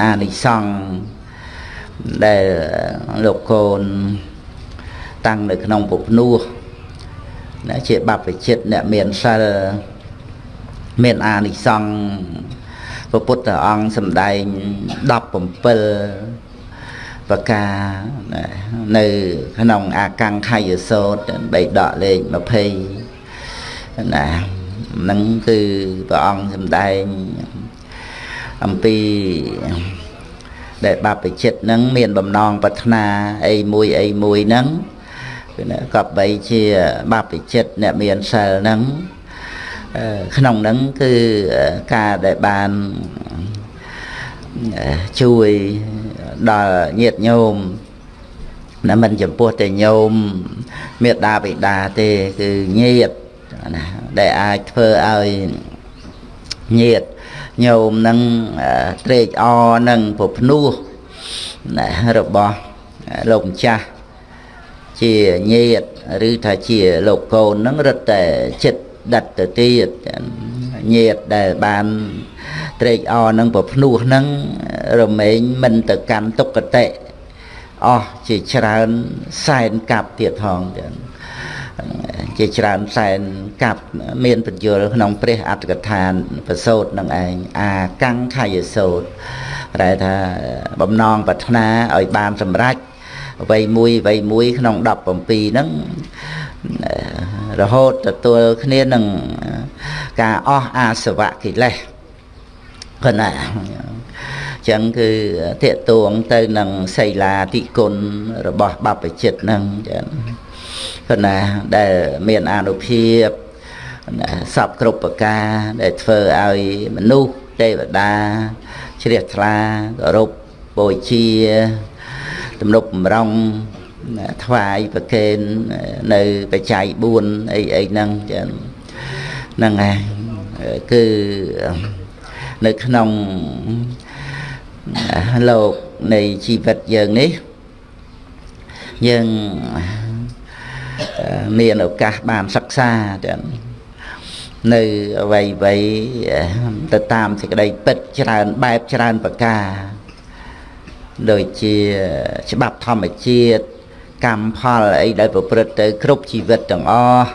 អានិសង្ឃដែលលោកកូនតាំងនៅក្នុងពុភ្នោះណាជាបព្វជិតអ្នកមានសិលមានអានិសង្ឃព្រះពុទ្ធអង្គសម្ដែង17ប្រការនៅក្នុងអាកង្ខយសោតបីដកលេខ20ណាហ្នឹងគឺព្រះអង្គសម្ដែង អំពីដែលបព្វជិតហ្នឹងមានបំណងប្រាថ្នាអីមួយអីមួយហ្នឹងគឺក៏បីជាបព្វជិតអ្នកមានសិលហ្នឹងក្នុងហ្នឹងគឺការដែលបានជួយដល់ញាតិញោមណាមិនចំពោះតែញោមមេដាបិតាទេគឺញាតិណាដែលអាចធ្វើឲ្យញាតិ ញោមនឹងត្រេកអរនឹងពភ្នោះណារបស់លោកម្ចាស់ជាញាតិឬថាជាលោកកូននឹងរឹតតែចិត្តដិតទៅទៀតញាតិដែលបានត្រេកអរនឹងពភ្នោះនឹងរមែងមិនទៅកាន់ទុក្ខតិអស់ជាច្រើនសែនកាប់ទៀតផងទៀត ជាច្រើនសែនកាប់មានបញ្យលក្នុងព្រះអត្តកថានប្រសូតនឹងឯងអាកង្ខយសោតតែថាបំណងប្រាថ្នាឲ្យបានសម្រេចអ្វីមួយអ្វីមួយក្នុង17ហ្នឹងរហូតទទួលគ្នានឹងការអស់អាសវៈកិលេសគណៈចឹងគឺតេតួងទៅនឹងសីលាតិគុណរបស់បព្វជិតហ្នឹងចឹង គណៈដែលមានអនុភាពសពគ្រប់ប្រការដែលធ្វើឲ្យមនុស្សទេវតាជ្រះថ្លាគោរពបូជាទំនុកបំរុងថ្វាយប្រគេននៅបច្ច័យ4អីអីហ្នឹងចឹងហ្នឹងហើយគឺនៅក្នុងលោកនៃជីវិតយើងនេះយើង មានឱកាសបានសិក្សាទាំងនៅអ្វីអ្វីទៅតាមសេចក្តីពិតច្រើនបែបច្រើនប្រការដូចជាច្បាប់ធម្មជាតិកម្មផលអីដែលប្រព្រឹត្តទៅគ្រប់ជីវិតទាំងអស់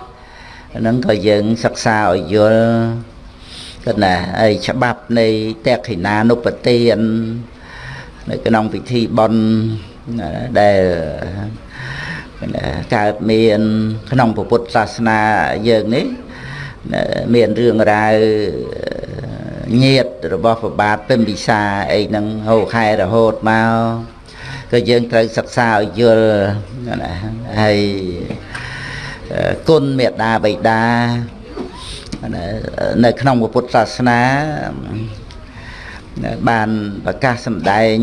ហ្នឹងក៏យើងសិក្សាឲ្យយល់គណាហើយច្បាប់នៃតេខិណានុបទាននៅក្នុងពិធីបុណ្យដែល កើតមានក្នុងពុទ្ធសាសនាយើងនេះមានរឿងរ៉ាវញាតរបស់ប្របាទពិមពិសាអីហ្នឹងហូរខែរហូតមកក៏យើងត្រូវសិក្សាឲ្យយល់ណាហើយគុណមេត្តាបិតានៅក្នុងពុទ្ធសាសនាបានប្រកាសសម្ដែង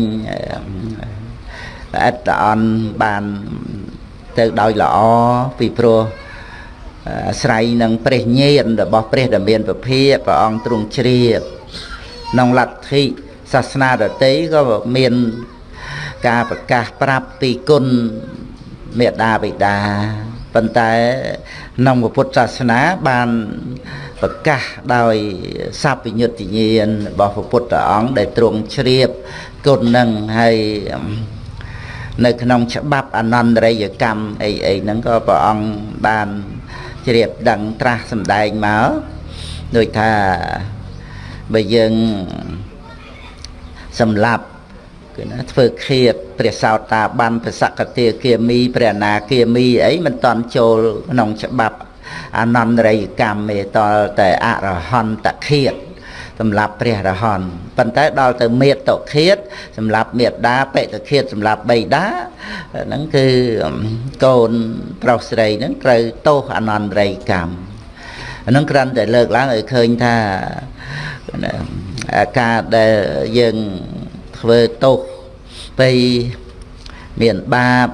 អត្តអន់បាន ទៅដោយល្អពីព្រោះអាស្រ័យនឹងព្រះញាណរបស់ព្រះដែលមានពភាព្រះអង្គទ្រង់ជ្រាបក្នុងលទ្ធិសាសនាដតីក៏មានការប្រកាសប្រាប់ពីគុណមេដាបិតាប៉ុន្តែក្នុងពុទ្ធសាសនាបានប្រកាសដោយសัพពញ្ញុតញ្ញាណរបស់ព្រះពុទ្ធអង្គដែលទ្រង់ជ្រាបគុណនឹងហើយ នៅក្នុងច្បាប់អនន្តរិយកម្មអីអីហ្នឹងក៏ព្រះអង្គបានជ្រាបដឹងត្រាស់សម្ដែងមកដូចថាបើយើងសម្លាប់គឺណាធ្វើឃាតព្រះសោតាបានព្រះសកតាគាមីព្រះអនាគាមីអីមិនតន់ចូលក្នុងច្បាប់អនន្តរិយកម្មទេតលតែអរហន្តឃាត សម្រាប់ព្រះរហន្តប៉ុន្តែដល់ទៅមេតុឃាតសម្រាប់មេដាបេតឃាតសម្រាប់បៃតាហ្នឹងគឺកូនប្រុសស្រីហ្នឹងត្រូវទោសអនន្តរិយកម្មហ្នឹងគ្រាន់តែលើកឡើងឲ្យឃើញថាការដែលយើងធ្វើទោសទៅមានបាប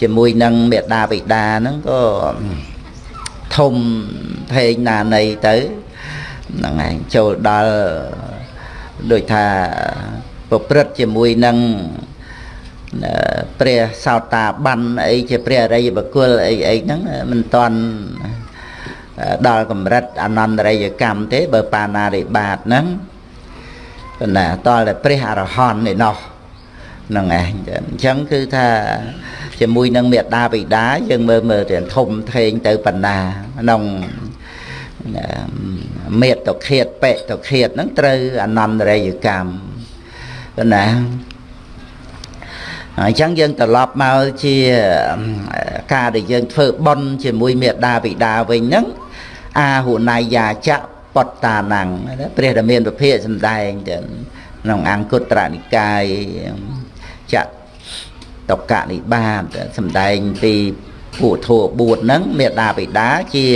ជាមួយនឹងមេដាបិតាហ្នឹងក៏ធំភេងណានៃទៅ ហ្នឹងឯងចូលដល់ដូចថាប្រព្រឹត្តជាមួយនឹងព្រះសោតាបានអីជាព្រះអរិយបុគ្គលអីអីហ្នឹងមិនតាន់ដល់កម្រិតអនន្តរិយកម្មទេបើបាណារិបាតហ្នឹងប៉ុន្តែតលតែព្រះអរហន្តឯណោះហ្នឹងឯងអញ្ចឹងគឺថាជាមួយនឹងមេត្តាបិតាយើងមើលមើលទៅធំធេងទៅបណ្ណាក្នុង មេតតុខេតបេតតុខេតហ្នឹងត្រូវអនន្តរិយកម្មណាអញ្ចឹងយើងត្រឡប់មកជាការដែលយើងធ្វើបុណ្យជាមួយមេត្តាបិតាវិញហ្នឹងអាហុណៃយាចៈបតតាណੰព្រះរាមានប្រភេទសំដែងទៅក្នុងអង្គត្រនិកាយចៈតកនិបាតសំដែងពីពួកធัว4ហ្នឹងមេត្តាបិតាជា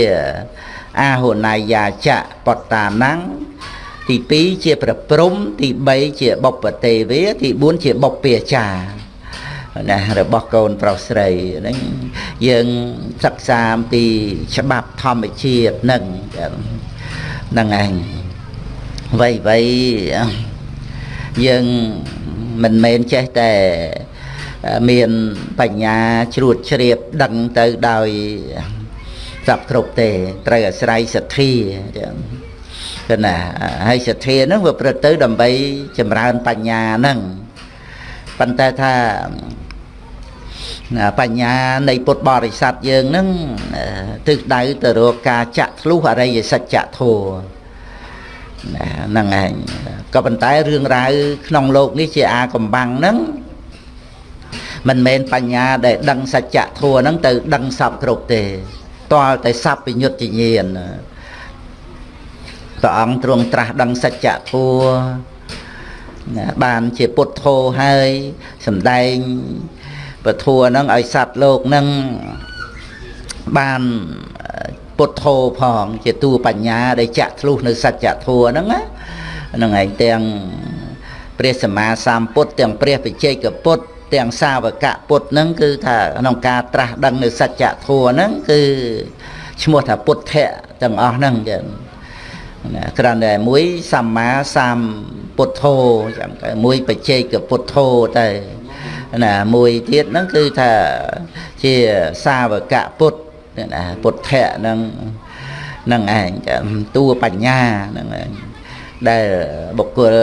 អាហុណៃយាចៈបតតាណੰទី2ជាប្រព្រំទី3ជាបុព្វទេវាទី4ជាបុព្វាចារណារបស់កូនប្រុសស្រីហ្នឹងយើងសិក្សាអំពីច្បាប់ធម្មជាតិហ្នឹងហ្នឹងឯងវៃវៃយើងមិនមែនចេះតែមានបញ្ញាជ្រួតជ្រាបដឹងទៅដោយ សពគ្រប់ទេត្រូវអាស្រ័យសទ្ធាគឺណាហើយសទ្ធាហ្នឹងវាប្រព្រឹត្តទៅដើម្បីចម្រើនបញ្ញាហ្នឹងប៉ុន្តែថាបញ្ញានៃពុទ្ធបរិស័ទយើងហ្នឹងទិសដៅទៅរកការចាក់ធ្លុះអរិយសច្ចធម៌ហ្នឹងឯងក៏ប៉ុន្តែរឿងរ៉ាវក្នុងโลกនេះជាអាកំបាំងហ្នឹងមិនមែនបញ្ញាដែលដឹងសច្ចធម៌ហ្នឹងទៅដឹងសពគ្រប់ទេ តលតែសពវិញ្ញត្តិញាណព្រះអង្គទ្រង់ត្រាស់ដឹងសច្ចធម៌បានជាពុទ្ធោហើយសំដែងពធัวហ្នឹងឲ្យសត្វលោកហ្នឹងបានពុទ្ធោផងជាតួបញ្ញាដែលចាក់ធ្លុះនៅសច្ចធម៌ហ្នឹងណាហ្នឹងឯងទាំងព្រះសម្មាសម្ពុទ្ធទាំងព្រះបច្ចេកពុទ្ធ ទាំងសាវកពុទ្ធហ្នឹងគឺថាក្នុងការត្រាស់ដឹងនៅសច្ចធម៌ហ្នឹងគឺឈ្មោះថាពុទ្ធៈទាំងអស់ហ្នឹងចឹងណាគ្រាន់តែមួយសម្មាសម្ពុទ្ធោចឹងទៅមួយបច្ចេកពុទ្ធោទៅណាមួយទៀតហ្នឹងគឺថាជាសាវកពុទ្ធណាពុទ្ធៈហ្នឹងហ្នឹងឯងតួបញ្ញាហ្នឹងឯងដែលបុគ្គល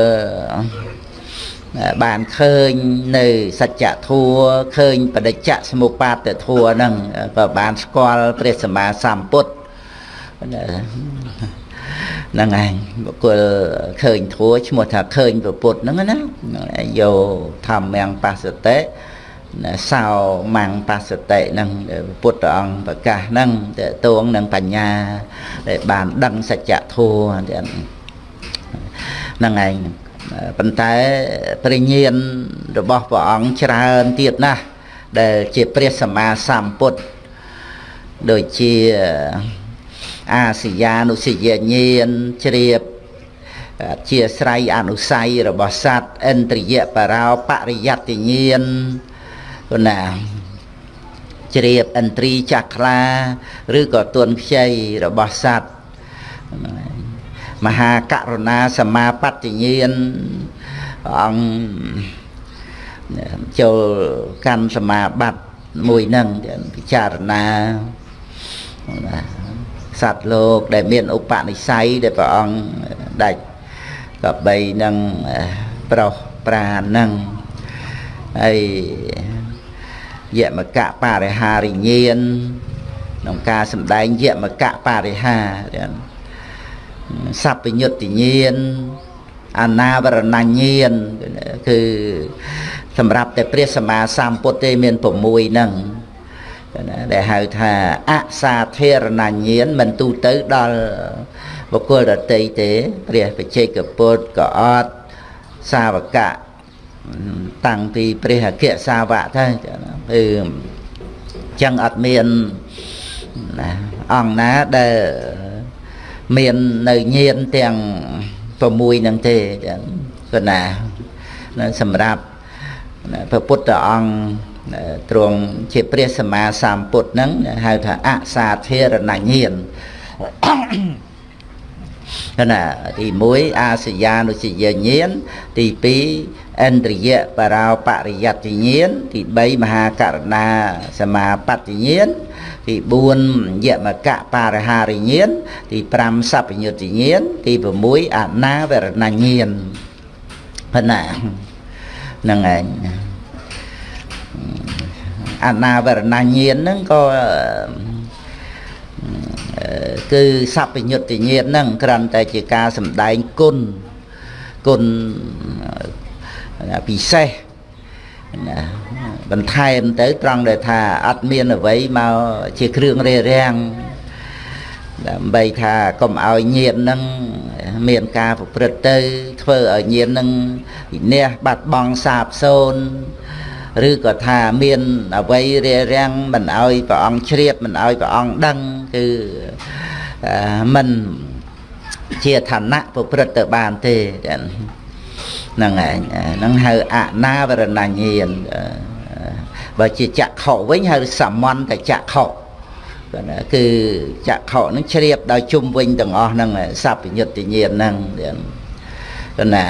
បានឃើញនៅសច្ចធัวឃើញបដិច្ចសមុបាទធัวហ្នឹងក៏បានស្គាល់ព្រះសម្មាសម្ពុទ្ធហ្នឹងឯងបុគ្គលឃើញធัวឈ្មោះថាឃើញពុទ្ធហ្នឹងណាយោធម្មំបសតិសោមੰបសតិហ្នឹងពុទ្ធអង្គប្រកាសហ្នឹងតើតួងនឹងបញ្ញាដែលបានដឹងសច្ចធម៌ហ្នឹងឯង ប៉ុន្តែព្រះញាណរបស់ព្រះអង្គច្រើនទៀតណាស់ដែលជាព្រះសម្មាសម្ពុទ្ធដូចជាអាសយានុសយញាណជ្រាបជាស្រ័យអនុស័យរបស់សត្វឥន្ទ្រិយបរោបរិយត្តិញាណគណាជ្រាបឥន្ទ្រីចក្រាឬក៏ទួនខ្ចីរបស់សត្វ មហាករុណាសមាបត្តិញាណអង្គចូលកម្មសមាបត្តិមួយហ្នឹងពិចារណាសត្វលោកដែលមានឧបនិស្ស័យដែលព្រះអង្គដាច់ក៏បីនឹងប្រុសប្រានឹងហើយយមកៈបរិហារិញានក្នុងការសម្ដែងយមកៈបរិហា សัพពញ្ញុតិញានអនាវរណញានគឺសម្រាប់តែព្រះសម្មាសម្ពុទ្ធទេមាន6ហ្នឹងដែលហៅថាអសាធារណញានមិនទូទៅដល់បុគ្គលដតីទេព្រះបច្ចេកពុទ្ធក៏អត់សាវកៈតាំងពីព្រះអគ្គសាវកទៅគឺចឹងអត់មានណាអង្គណាដែល មាននៅញៀនទាំង6ហ្នឹងទេគឺណាសម្រាប់ព្រះពុទ្ធអង្គទ្រង់ជាព្រះសម្មាសម្ពុទ្ធហ្នឹងហៅថាអសាធារណញាណណាទី1អាសយានុសយញាណទី2 ឥន្ទ្រិយបរោបរិយត្តិញាណទី3មហាករណាសមាបត្តិញាណទី4យមកៈបរិហារិញាណទី5សัพពញុត្តញាណទី6អនាវរណញាណប៉ុណ្ណាហ្នឹងឯងអនាវរណញ្ញាណហ្នឹងក៏គឺសัพពញុត្តញាណហ្នឹងគ្រាន់តែជាការសំដែងគុណគុណ ពិសេសណាបន្ថែមទៅត្រង់ដែលថាអត់មានអ្វីមកជាគ្រឿងរារាំងដើម្បីថាកុំឲ្យញាតនឹងមានការប្រព្រឹត្តទៅ ធ្វើឲ្យញាតនឹងវិនះបាត់បង់សាបសូន្យឬក៏ថាមានអវ័យរារាំងមិនឲ្យព្រះអង្គជ្រាបមិនឲ្យព្រះអង្គដឹងគឺមិនជាឋានៈប្រព្រឹត្តទៅបានទេ ហ្នឹងឯងហ្នឹងហៅអនាវរណញ្ញាណបើជាចក្ខុវិញហៅសមន្តចក្ខុគឺចក្ខុនឹងជ្រាបដោយជុំវិញទាំងអស់ហ្នឹងសัพពញុត្តញាណហ្នឹងគណា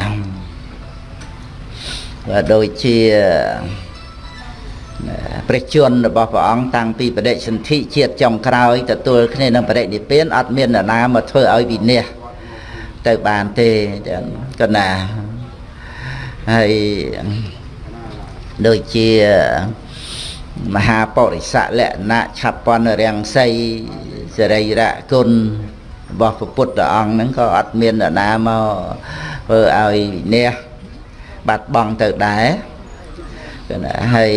បើដូចជាព្រះជន្មរបស់ព្រះអង្គតាំងពីបដិសន្ធិជាតិចុងក្រោយទទួលគ្នានឹងបរិនិព្វានអត់មាននរណាមកធ្វើឲ្យវិនិច្ឆ័យទៅបានទេកណា ហើយដូចជាមហាបរិស័កលក្ខណៈឆាប់ពន្ធរាំងសីសរីរៈគុណរបស់ព្រះពុទ្ធអង្គហ្នឹងក៏អត់មាននរណាមកធ្វើឲ្យអ្នកបាត់បង់ទៅដែរគឺណាហើយ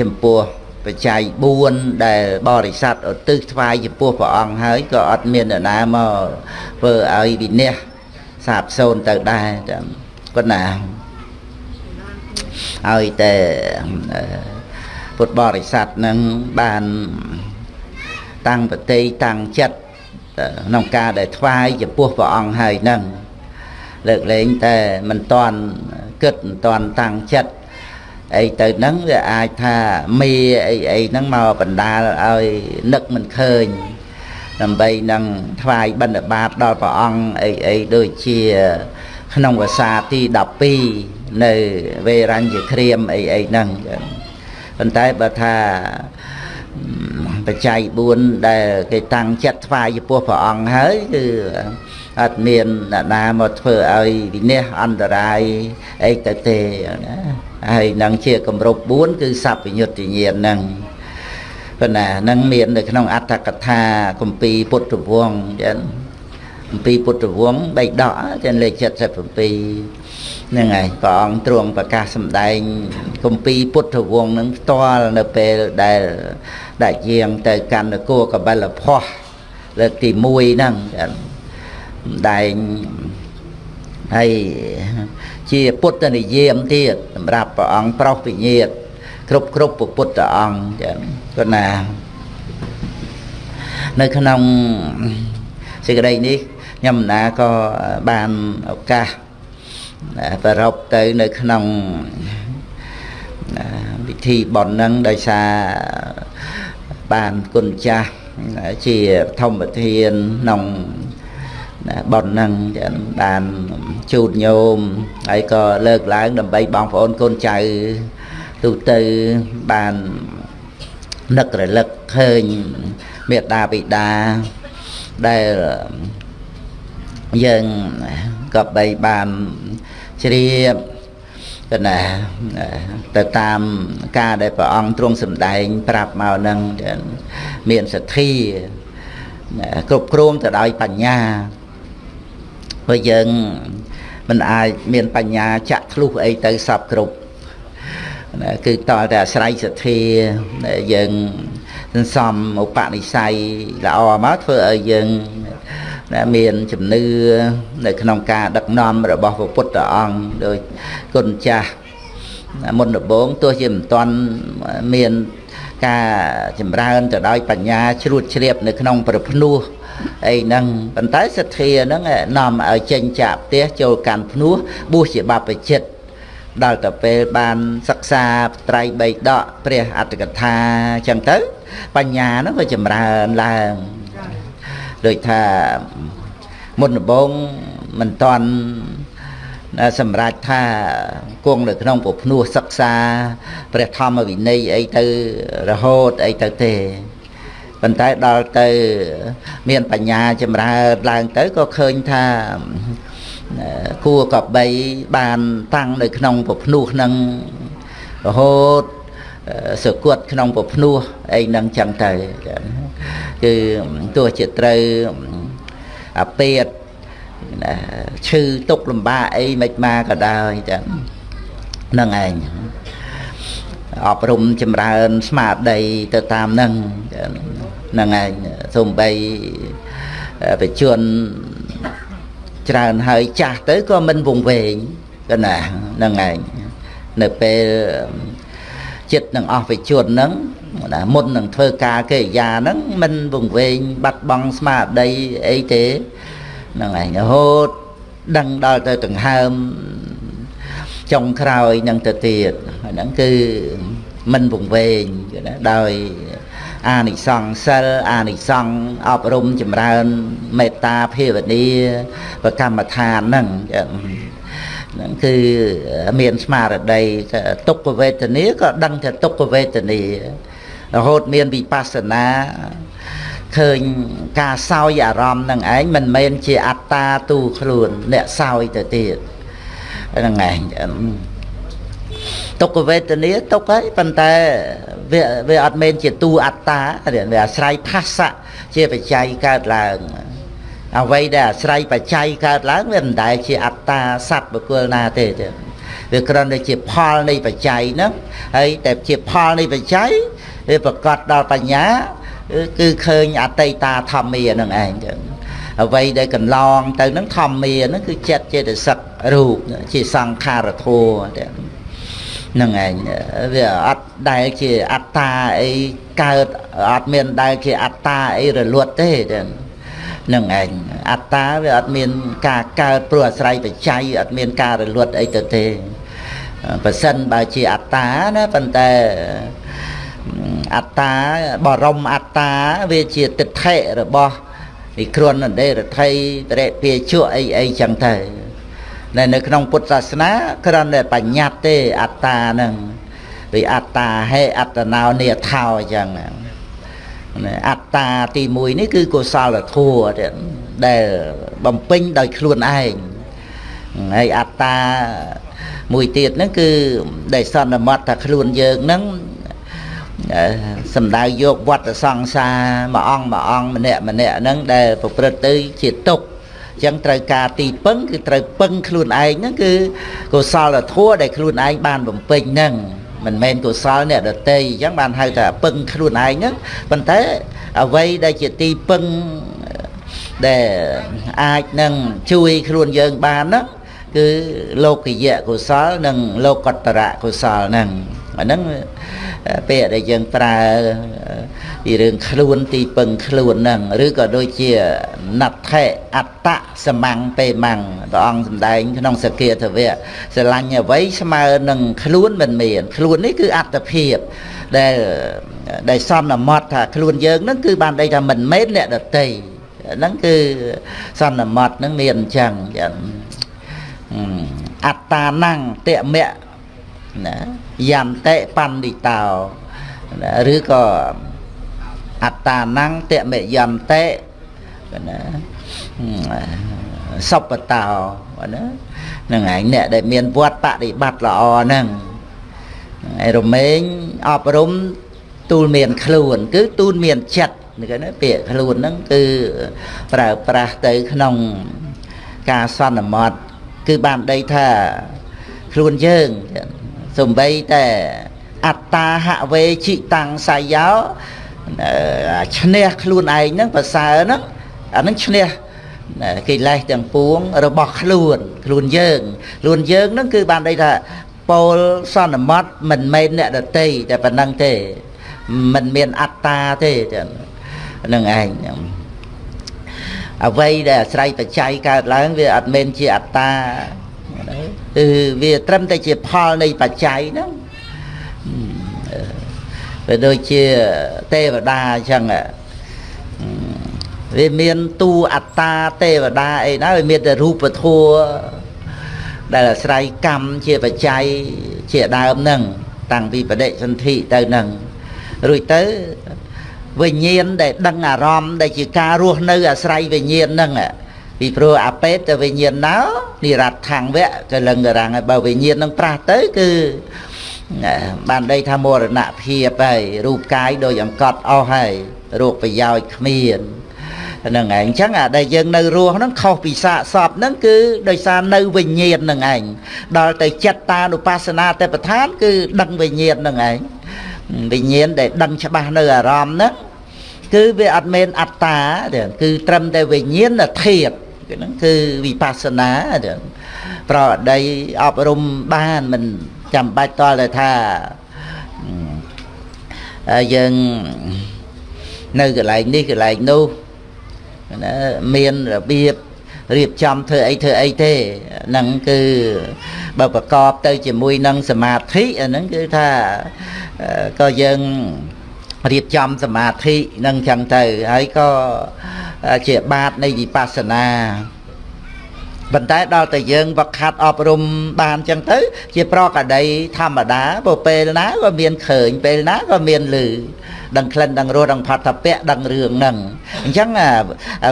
ចំពោះបច្ច័យ4ដែលបរិស័ទឧទ្ទិសថ្វាយចំពោះព្រះអង្គហើយក៏អត់មាននរណាមកធ្វើឲ្យវិនិច្ឆ័យ សាបសូន្យទៅដែរគាត់ណាឲ្យតែពុទ្ធបរិស័ទនឹងបានតាំងប្រតិតាំងចិត្តក្នុងការដែលថ្វាយចំពោះព្រះអង្គហើយនឹងលើកលែងតែមិនតាន់គិតមិនតាន់តាំងចិត្តអីទៅហ្នឹងវាអាចថាមីអីអីហ្នឹងមកបណ្ដាលឲ្យនឹកមិនឃើញ ដើម្បីនឹងថ្វាយបិណ្ឌបាតដល់ព្រះអង្គអីអីដូចជាក្នុងភាសាទី12នៅវេរញ្ញក្រៀមអីអីហ្នឹងប៉ុន្តែបើថាបច្ច័យ4ដែលគេតាំងចិត្តថ្វាយចំពោះព្រះអង្គហើយគឺអត់មានអ្នកណាមកធ្វើឲ្យវិនិច្ឆ័យអន្តរាយអីទៅទេណាហើយនឹងជាគម្រប់4គឺសัพពញុត្តញាណហ្នឹង ប៉ុន្តែនឹងមាននៅក្នុងអត្តកថាគម្ពីរពុទ្ធវង្សចឹងគម្ពីរពុទ្ធវង្សបៃដកចឹងលេខ77ហ្នឹងហើយព្រះអង្គទ្រង់ប្រកាសសម្ដែងគម្ពីរពុទ្ធវង្សហ្នឹងផ្ទាល់នៅពេលដែលដែលយាងទៅកាន់នគរកបិលភ័សលើកទី1ហ្នឹងសម្ដែងហើយជាពុទ្ធនិយមទៀតសម្រាប់ព្រះអង្គប្រុសវិញ្ញាតគ្រប់គ្រប់ពុទ្ធអង្គចឹង គាត់ណានៅក្នុងសេចក្តីនេះខ្ញុំណាក៏បានឱកាសប្ររពទៅនៅក្នុងពិធីបន់នឹងដោយសារបានគុណចាស់ជាធម្មធានក្នុងបន់នឹងបានជូតញោមហើយក៏លើកឡើងដើម្បីបងប្អូនកូនចៅទូទៅបាន នឹករលឹកឃើញមេត្តាបិតាដែលយើងក៏បីបានជ្រាបកណាទៅតាមការដែលព្រះអង្គទ្រង់សម្ដែង ប្រាប់មកនឹងមានសទ្ធាគ្រប់គ្រងទៅដោយបញ្ញាព្រោះយើងមិនអាចមានបញ្ញាចាក់ធ្លុះអីទៅសពគ្រប់ គឺតើតែអាស្រ័យសទ្ធាយើងសន្សំឧបនិស្ស័យល្អមកធ្វើឲ្យយើងមានជំនឿនៅក្នុងការដឹកនាំរបស់ព្រះពុទ្ធអង្គដោយគុណចាស់មុនដំបូងទោះជាមិនទាន់មានការចម្រើនទៅដោយបញ្ញាជ្រួតជ្រាបនៅក្នុងប្រភ្នោះអីហ្នឹងប៉ុន្តែសទ្ធាហ្នឹងនាំឲ្យចេញចាក់ផ្ទះចូលកាន់ភ្នោះបួសជាបព្វជិត ដល់ទៅពេលបានសិក្សាត្រៃបៃដកព្រះអត្តកថាអញ្ចឹងទៅ បញ្ញាហ្នឹងក៏ចម្រើនឡើងដូចថាមុនដំបូងមិនតន់សម្រាប់ថាគង់នៅក្នុងពុភ្នោះសិក្សាព្រះធម្មវិន័យអីទៅរហូតអីទៅទេប៉ុន្តែដល់ទៅ មានបញ្ញាចម្រើនឡើងទៅក៏ឃើញថា គួរកបីបានតាំងនៅក្នុងពភ្នោះហ្នឹងរហូតសគត់ក្នុងពភ្នោះអីហ្នឹងចឹងទៅគឺទោះជាត្រូវអាពេតឈឺទុកលំបាកអីមិនមកក៏ដោយចឹងហ្នឹងឯងអប់រំចម្រើនស្មារតីទៅតាមហ្នឹងហ្នឹងឯងសំបីបជន ច្រើនហើយចាស់ទៅក៏មិនវង្វេងក៏ណាហ្នឹងឯងនៅពេលចិត្តនឹងអស់វិជនហ្នឹងណាមុននឹងធ្វើការកិរិយាហ្នឹងមិនវង្វេងបាត់បង់ស្មារតីអីទេហ្នឹងឯងរហូតដឹងដល់ទៅដង្ហើមចុងក្រោយនឹងទៅទៀតហ្នឹងគឺមិនវង្វេងណាដោយ អានិសង្សសិលអានិសង្សអប់រំចម្រើនមេត្តាភាវនាប្រកម្មដ្ឋានហ្នឹងហ្នឹងគឺមានស្មារតីទុក្ខវេទនាក៏ដឹងថាទុក្ខវេទនារហូតមានវិបស្សនាឃើញការសោយអារម្មណ៍នឹងឯងមិនមែនជាអត្តាទូខ្លួនអ្នកសោយទៅទៀតហ្នឹងឯង ទុក្ខវេទនាទុក្ខហើយប៉ុន្តែវាវាអត់មែនជាទូអត្តាវាអាស្រ័យផាសៈជាបច្ច័យកើតឡើងអ្វីដែលអាស្រ័យបច្ច័យកើតឡើងវាមិនដែលជាអត្តាសត្វបុគ្គលណាទេទេវាគ្រាន់តែជាផលនៃបច្ច័យហ្នឹងហើយតែជាផលនៃបច្ច័យវាប្រកាសដល់បញ្ញាគឺឃើញអតីតាធម្មាហ្នឹងឯងចឹងអ្វីដែលកន្លងទៅហ្នឹងធម្មាហ្នឹងគឺចិត្តចេតសិករូបជាសង្ខារធัวហ្នឹងឯងវាអត់ដែលជាអត្តាអីកើតអត់មានដែលជាអត្តាអីរលត់ទេចឹងនឹងឯងអត្តាវាអត់មានការកើតព្រោះអាស្រ័យបច្ច័យអត់មានការរលត់អីទៅទេប៉ះសិនបើជាអត្តាណាប៉ុន្តែអត្តាបរមអត្តាវាជាទិដ្ឋិរបស់និគ្រុនដេរដ្ឋីតរិពាជក់អីអីចឹងទៅ នៅនៅក្នុងពុទ្ធសាសនាគ្រាន់តែបញ្ញត្តិទេអត្តាហ្នឹង vì អត្តាហេអត្តណោនិថោអញ្ចឹងអត្តាទី1នេះគឺកុសលធម៌ដែលបំពេញដោយខ្លួនឯងហើយអត្តាមួយទៀតហ្នឹងគឺដែលសន្មត់ថាខ្លួនយើងហ្នឹងសំដៅយកវត្តសង្សារមួយអង្គមួយអង្គម្នាក់ម្នាក់ហ្នឹងដែលប្រព្រឹត្តទៅជាទុក្ខ អញ្ចឹងត្រូវការទីពឹងគឺត្រូវពឹងខ្លួនឯងហ្នឹងគឺកុសលធម៌ដែលខ្លួនឯងបានបំពេញហ្នឹងមិនមែនកុសលអ្នកដតីអញ្ចឹងបានហៅថាពឹងខ្លួនឯងហ្នឹងប៉ុន្តែអ្វីដែលជាទីពឹងដែលអាចនឹងជួយខ្លួនយើងបានណាគឺលោកយៈកុសល និងលោកតរៈកុសលហ្នឹង អាហ្នឹងពាក្យដែលយើងប្រើពីរឿងខ្លួនទីពឹងខ្លួនហ្នឹងឬក៏ដូចជាណដ្ឋិអត្តសមੰពេមੰព្រះអង្គសម្ដែងក្នុងសគាធវៈស្រឡាញ់អ្វីស្មើនឹងខ្លួនមិនមាន ខ្លួននេះគឺអត្តភាពដែលដែលសន្មត់ថាខ្លួនយើងហ្នឹងគឺបានដីថាមិនមែនអ្នកដតីហ្នឹងគឺសន្មត់ហ្នឹងមានអញ្ចឹងយ៉ាងអត្តាណੰតមៈណា យន្តិបណ្ឌិតោឬក៏អត្តាណੰតមយន្តិណាសពតោណាហ្នឹងឯងអ្នកដែលមានវត្តបដិបត្តិល្អហ្នឹងឯរមែងអប់រំទូលមានខ្លួន គឺទូលមានចិត្តគេណាពាក្យខ្លួនហ្នឹងគឺប្រើប្រាស់ទៅក្នុងការសន្មត់គឺបានដីថាខ្លួនយើង សំបីតែអត្តាហវេជិតាំងសាយោឈ្នះខ្លួនឯងហ្នឹងប្រសើរហ្នឹងអាហ្នឹងឈ្នះកិលេសទាំងពួងរបស់ខ្លួន ខ្លួនយើងខ្លួនយើងហ្នឹងគឺបានន័យថាពោលសន្មត់មិនមែនអ្នកដតីតែប៉ុណ្្នឹងទេមិនមានអត្តាទេហ្នឹងឯងអ្វីដែលអាស្រ័យបច្ច័យកើតឡើងវាអត់មែនជាអត្តា គឺវាត្រឹមតែជាផលនៃបច្ច័យហ្នឹងវាដូចជាទេវតាអញ្ចឹងវាមានទូអត្តាទេវតាអីណាវាមានតែរូបធัวដែលអាស្រ័យកម្មជាបច្ច័យជាដើមហ្នឹងតាំងពីបដិសន្ធិទៅហ្នឹងរួចទៅវិញ្ញាណដែលដឹងអារម្មណ៍ដែលជាការរស់នៅអាស្រ័យវិញ្ញាណហ្នឹង ពីព្រោះអាពេតទៅវិញ្ញាណណោនិរដ្ឋังវៈកលឹងករាំងហើយបើវិញ្ញាណនឹងប្រាស់ទៅគឺបានដីថាមរណភាពហើយរូបកាយដូចអង្កត់អស់ហើយរោគប្រយោជន៍គ្មានហ្នឹងឯងអញ្ចឹងអាដែលយើងនៅរស់ហ្នឹងខុសពីសាកសពហ្នឹងគឺដោយសារនៅវិញ្ញាណហ្នឹងឯងដល់ទៅចិត្តតានុបស្សនាទេពឋានគឺដឹងវិញ្ញាណហ្នឹងឯងវិញ្ញាណដែលដឹងច្បាស់នៅអារម្មណ៍ហ្នឹងគឺវាអត់មែនអត្តាគឺត្រឹមតែវិញ្ញាណធាតុ ហ្នឹងគឺវិបស្សនាប្រអដីអប់រំបានមិនចាំបាច់តល់តែថាយើងនៅកន្លែងនេះកន្លែងនោះណាមានរបៀបរៀបចំធ្វើអីធ្វើអីទេហ្នឹងគឺបើប្រកបទៅជាមួយនឹងសមាធិអាហ្នឹងគឺថាក៏យើងរៀបចំសមាធិនឹងចឹងទៅហើយក៏ ជាបាតនៃវិបស្សនាប៉ុន្តែដល់តែយើងវឹកហាត់អប់រំបានចឹងទៅ ជាប្រកដីធម្មតាបើពេលណាក៏មានឃើញពេលណាក៏មានឮដឹងក្លិនដឹងរសដឹងផាត់ថាពៈដឹងរឿងហ្នឹងអញ្ចឹង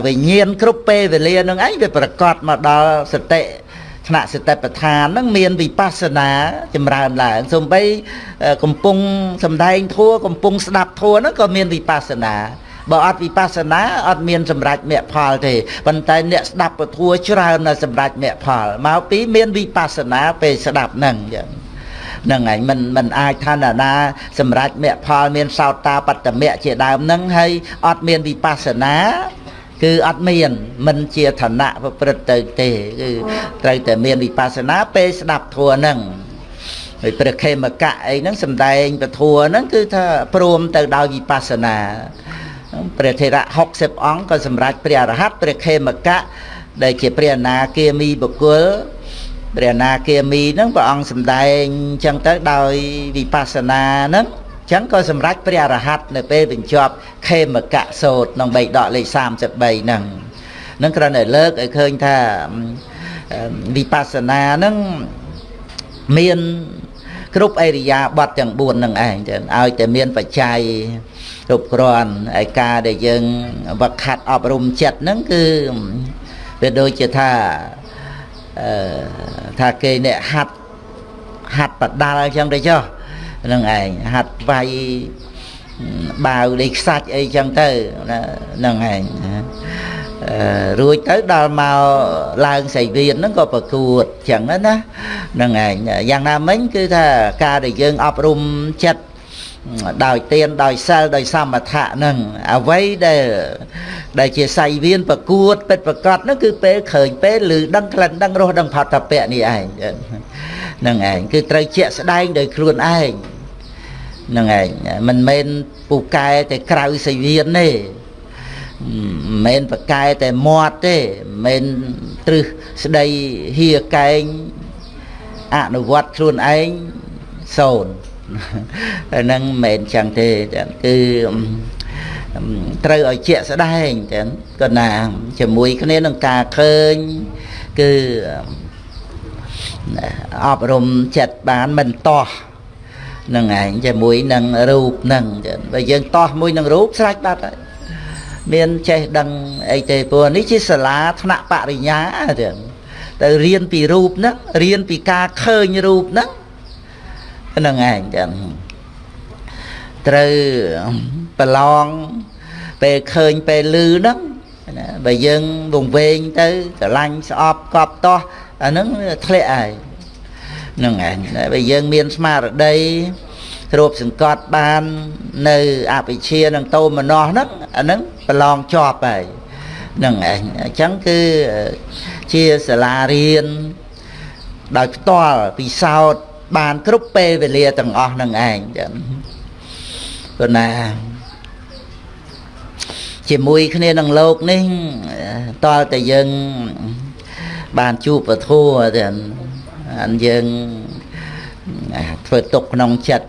វិញ្ញាណគ្រប់ពេលវេលានឹងឯងវាប្រកាសមកដល់សតិថ្នាក់សតិប្បដ្ឋានហ្នឹងមានវិបស្សនាចម្រើនឡើងសំបីកំពុងសំដែងធัวកំពុងស្ដាប់ធัวហ្នឹងក៏មានវិបស្សនា បើអត់វិបស្សនាអត់មានសម្រេចមគ្គផលទេប៉ុន្តែអ្នកស្ដាប់ពធัวច្រើននៅសម្រេចមគ្គផលមកពីមានវិបស្សនាពេលស្ដាប់ហ្នឹងចឹងហ្នឹងហើយមិនមិនអាចថាណាណាសម្រេចមគ្គផលមានសោតតាបត្តមៈជាដើមហ្នឹងហើយអត់មានវិបស្សនាគឺអត់មានមិនជាឋានៈប្រព្រឹត្តទៅទេគឺត្រូវតែមានវិបស្សនាពេលស្ដាប់ធัวហ្នឹងហើយព្រះខេមកៈអីហ្នឹងសំដែងពធัวហ្នឹងគឺថាព្រមទៅដោយវិបស្សនា ព្រះធេរៈ60អង្គក៏សម្រេចព្រះអរហន្តព្រះខេមកៈដែលជាព្រះអនាគាមីបុគ្គលព្រះអនាគាមីហ្នឹងព្រះអង្គសម្ដែងអញ្ចឹងទៅដោយវិបស្សនាហ្នឹងអញ្ចឹងក៏សម្រេចព្រះអរហន្តនៅពេលបញ្ចប់ខេមកៈសោតក្នុងបេដកលេខ33ហ្នឹងនឹងគ្រាន់តែលើកឲ្យឃើញថាវិបស្សនាហ្នឹងមានគ្រប់អេរិយាប័តទាំង4ហ្នឹងឯងចឹងឲ្យតែមានបច្ច័យ គ្រប់គ្រាន់ឯការដែលយើងវឹកខាត់អប់រំចិត្តហ្នឹងគឺវាដូចជាថាអឺថាគេអ្នកហាត់ហាត់បដាល់អញ្ចឹងទៅចុះហ្នឹងឯងហាត់វាយបាវលេខខ្សាច់អីចឹងទៅហ្នឹងឯងរួចទៅដល់មកឡើងសៃវៀនហ្នឹងក៏ប្រកួតចឹងណាហ្នឹងឯងយ៉ាងណាមិញគឺថាការដែលយើងអប់រំចិត្ត ដោយទានដោយសិលដោយសមថៈហ្នឹងអ្វីដែលដែលជាសៃវៀនប្រកួតពិតប្រកបហ្នឹងគឺពេលឃើញពេលឬដឹងក្លិនដឹងរសដឹងផតពៈនេះឯងហ្នឹងឯងគឺត្រូវជាក់ស្ដែងដោយខ្លួនឯងហ្នឹងឯងមិនមែនពូកែតែក្រៅសៃវៀនទេមិនមែនប្រកែតែមាត់ទេមិនមែនទ្រឹស្ដីហៀកែងអនុវត្តខ្លួនឯងសូន្យ ហ្នឹងមិនមែនចឹងទេគឺត្រូវឲ្យជាក់ស្ដែងចឹងក៏ណាជាមួយគ្នានឹងការឃើញគឺអប់រំចិត្តបានមិនតោះនឹងឯងជាមួយនឹងរូបនឹងចឹងបើយើងតោះមួយនឹងរូបស្រេចបាត់ហើយមានចេះដឹងអីទេព្រោះនេះជាសាលាថ្នាក់បរិញ្ញាចឹងទៅរៀនពីរូបហ្នឹងរៀនពីការឃើញរូបហ្នឹង ហ្នឹងឯងចឹងត្រូវប្រឡងពេលឃើញពេលឮហ្នឹងណាបើយើងវង្វេងទៅស្រឡាញ់ស្អប់កប់តោះអាហ្នឹងធ្លាក់ហើយហ្នឹងឯងបើយើងមានស្មារតីគ្របសង្កត់បាននៅអវិជ្ជានឹងតោមនោះហ្នឹងអាហ្នឹងប្រឡងជាប់ហើយហ្នឹងឯងអញ្ចឹងគឺជាសាលារៀនដោយផ្ទាល់ពិសោធន៍ បានគ្រប់ពេលវេលាទាំងអស់នឹងឯងចឹងព្រោះណាជាមួយគ្នានឹងលោកនេះតលតែយើងបានជួបពធัวទាំងអានយើងធ្វើទុកក្នុងចិត្ត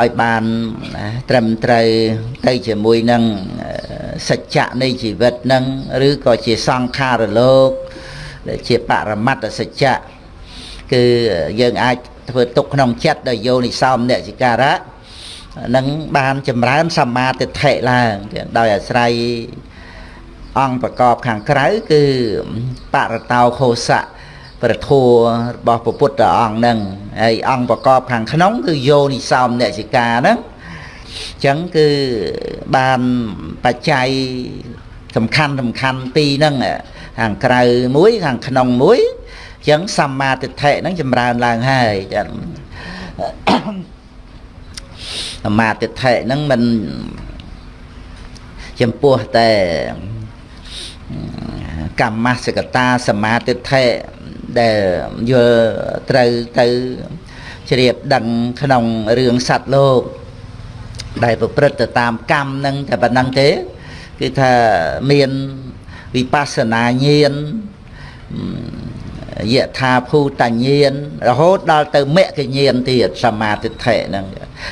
ឲ្យបានត្រឹមត្រូវទៅជាមួយនឹងសច្ចៈនៃជីវិតនឹងឬក៏ជាសង្ខារលោកដែលជាបរមត្តសច្ចៈគឺយើងអាច ធ្វើទុកក្នុងចិត្តដោយយោនិសោមអ្នកសិការៈនឹងបានចម្រើនសមាទិដ្ឋិឡើងដោយអាស្រ័យអង្គប្រកបខាងក្រៅគឺបរតោខោសៈប្រធัวរបស់ពុទ្ធអង្គហ្នឹងហើយអង្គប្រកបខាងក្នុង គឺយោនិសោមនសិកាហ្នឹងអញ្ចឹងគឺបានបច្ច័យសំខាន់សំខាន់ពីរហ្នឹងខាងក្រៅមួយខាងក្នុងមួយអញ្ចឹងសម្មាទិដ្ឋិហ្នឹងចម្រើនឡើងហើយចឹងសម្មាទិដ្ឋិហ្នឹងមិនចំពោះតែកម្មសកតាសមាទិដ្ឋិដែលយល់ត្រូវទៅជ្រាបដឹងក្នុងរឿងសត្វលោកដែលប្រព្រឹត្តទៅតាមកម្មនឹងតែប៉ុណ្ណឹងទេគឺថាមានវិបស្សនាញាណ យថាភូតញាណរហូតដល់ទៅមគ្គញាណទៀតសមាទិដ្ឋិហ្នឹង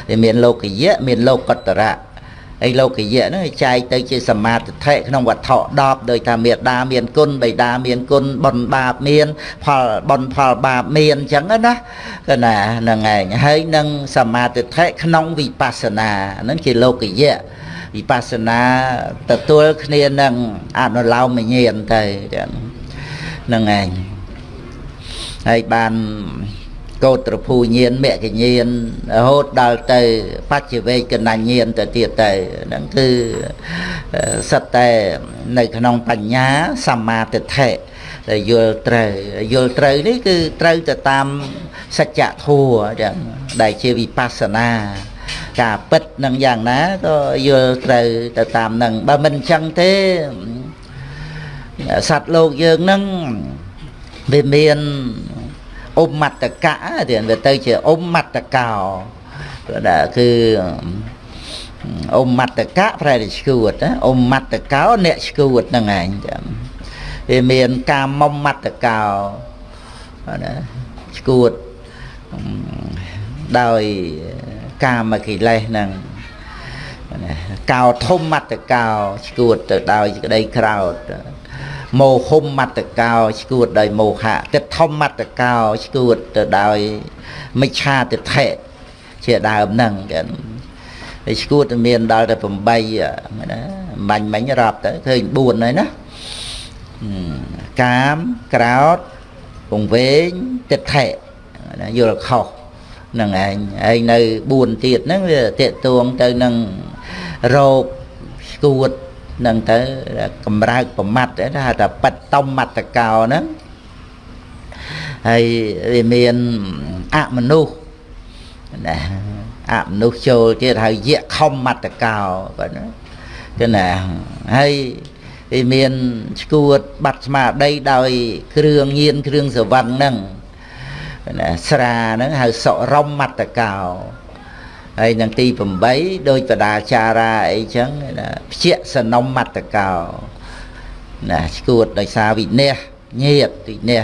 វាមានលោកយៈមានលោកតរៈហើយលោកយៈហ្នឹងចែកទៅជាសមាធិក្នុងវត្ថុ10ដោយថាមេដាមានគុណបិតាមានគុណបុណ្យបាបមាន ផលបុណ្យផលបាបមានអញ្ចឹងណាគឺណាហ្នឹងឯងហើយនឹងសមាធិក្នុងវិបស្សនាហ្នឹងជាលោកយៈវិបស្សនាទទួលគ្នានឹងអនុឡោមញាណទៅហ្នឹងឯង ហើយបានកោត្រភូញានមគ្គញានរហូតដល់ទៅបច្ចវេកណញានទៅទៀតទៅហ្នឹងគឺសិតតែនៅក្នុងបញ្ញាសម្មាទិដ្ឋិដែលយល់ត្រូវយល់ត្រូវនេះគឺត្រូវទៅតាមសច្ចធម៌ចឹងដែលជាវិបស្សនាការពិតនឹងយ៉ាងណាក៏យល់ត្រូវទៅតាមនឹងបើមិនអញ្ចឹងទេសត្វលោកយើងនឹងវាមាន អ៊ុំមត្តកៈទៀតវាទៅជាអ៊ុំមត្តកោដែលគឺអ៊ុំមត្តកៈប្រែតែឈួតណាអ៊ុំមត្តកោអ្នកឈួតហ្នឹងឯងចាំវាមានការមុំមត្តកោណាឈួតដោយកាមកិលេសហ្នឹងកោធំមត្តកោឈួតទៅដោយក្តីក្រោត មោហុំមត្តកោឈួតដោយមោហៈទឹកធំមត្តកោឈួតទៅដោយមិច្ឆាទិដ្ឋិជាដើមហ្នឹងចឹងហើយឈួតមានដល់តែ8ណាបាញ់មិញរាប់ទៅឃើញ4ហើយណាកាមក្រោតពងវែងទិដ្ឋិណាយល់ខុសនឹងឯងឯងនៅ4ទៀតហ្នឹងវាតេតួងទៅនឹងរោគស្គួត នឹងទៅកម្រើកប្រមាត់ថាថាបិតតំមត្តកោហ្នឹងហើយវាមានអមនុស្សណាអមនុស្សចូលទៀតហើយយៈខំមត្តកោបាទណាគឺណាហើយវាមានឈួតបាត់ស្មារតីដោយ គ្រឿងញៀនគ្រឿងសវឹងហ្នឹងណាស្រាហ្នឹងហៅសុរមមត្តកោ ហើយនឹងទី8ដោយបដាចារាអីចឹងណាភ្ជាសនំមត្តកោណាឈួតដោយសារវិនះញាតវិនះ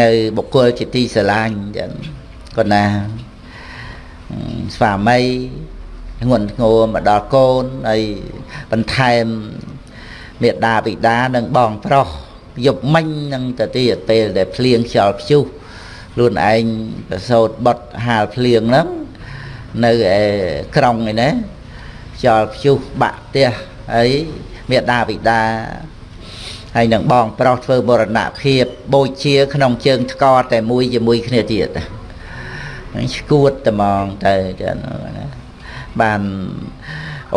នៅបុគ្គលជាទីស្រឡាញ់ចឹងគាត់ណាស្វាមីងន់ធ្ងរមកដល់កូនហើយបន្ថែមមេដាបិតានិងបងប្រុសយប់មិញនឹងទៅទៀតពេលដែលភ្លៀងខ្យល់ព្យុះ ខ្លួនឯងប្រសូតបត់ហាលភ្លៀងហ្នឹងនៅឯក្រុងឯណាខ្យល់ព្យុះបាក់ផ្ទះហើយមេដាបិតាហើយនឹងបងប្រុសធ្វើមរណភាពបូជាក្នុងជើងថ្កតែមួយជាមួយគ្នាទៀតហ្នឹងឈួតតែហ្មងទៅចឹងណាបាន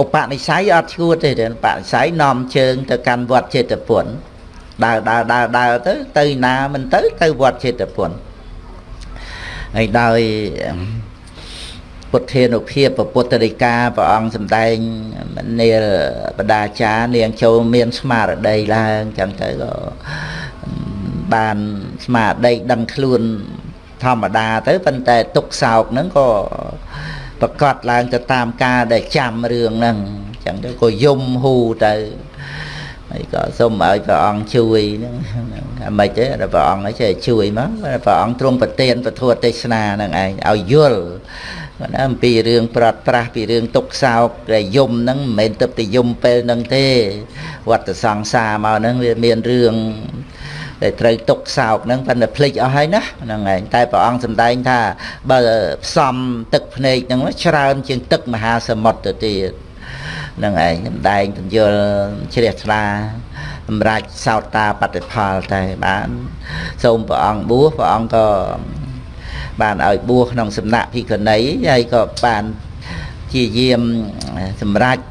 ឧបនិស្ស័យអត់ឈួតទេបនិស្ស័យនាំជើងទៅកាន់វត្តចេតពុនដើរដើរដើរដើរទៅទៅណាមិនទៅទៅវត្តចេតពុន ហើយដោយពុទ្ធានុភាពពុទ្ធរិកាព្រះអង្គសម្ដែងនាលបដាចារនាងចូលមានស្មារតីឡើងចឹងទៅក៏បានស្មារតីដឹងខ្លួនធម្មតាទៅប៉ុន្តែទុកសោកហ្នឹងក៏ប្រកាសឡើងទៅតាមការដែលចាំរឿងហ្នឹងចឹងទៅក៏យំហ៊ូទៅ ហើយក៏សូមឲ្យព្រះអង្គជួយហ្នឹងអាមិនទេព្រះអង្គ ấy ចេះជួយមកព្រះអង្គទ្រង់ប្រទានពធទេសនាហ្នឹងឯងឲ្យយល់គាត់អំពីរឿងប្រត់ប្រាស់ពីរឿងទុកសោកដែលយំហ្នឹងមិនមែនទឹកតែយំពេលហ្នឹងទេវត្តសង្សារមកហ្នឹងវាមានរឿងដែលត្រូវទុកសោកហ្នឹងប៉ុន្តែភ្លេចអស់ហើយណាហ្នឹងឯងតែព្រះអង្គសម្ដែងថាបើផ្សំទឹកភ្នែកហ្នឹងច្រើនជាងទឹកមហាសមុទ្រទៅទៀត នឹងឯងសម្ដែងពន្យល់ជ្រះថ្លាសម្រាប់សោតតាបតិផលតែបាន សូមព្រះអង្គបួសព្រះអង្គក៏បានឲ្យបួសក្នុងសំណាក់ភិក្ខុនីហើយក៏បានជាយាមសម្រាប់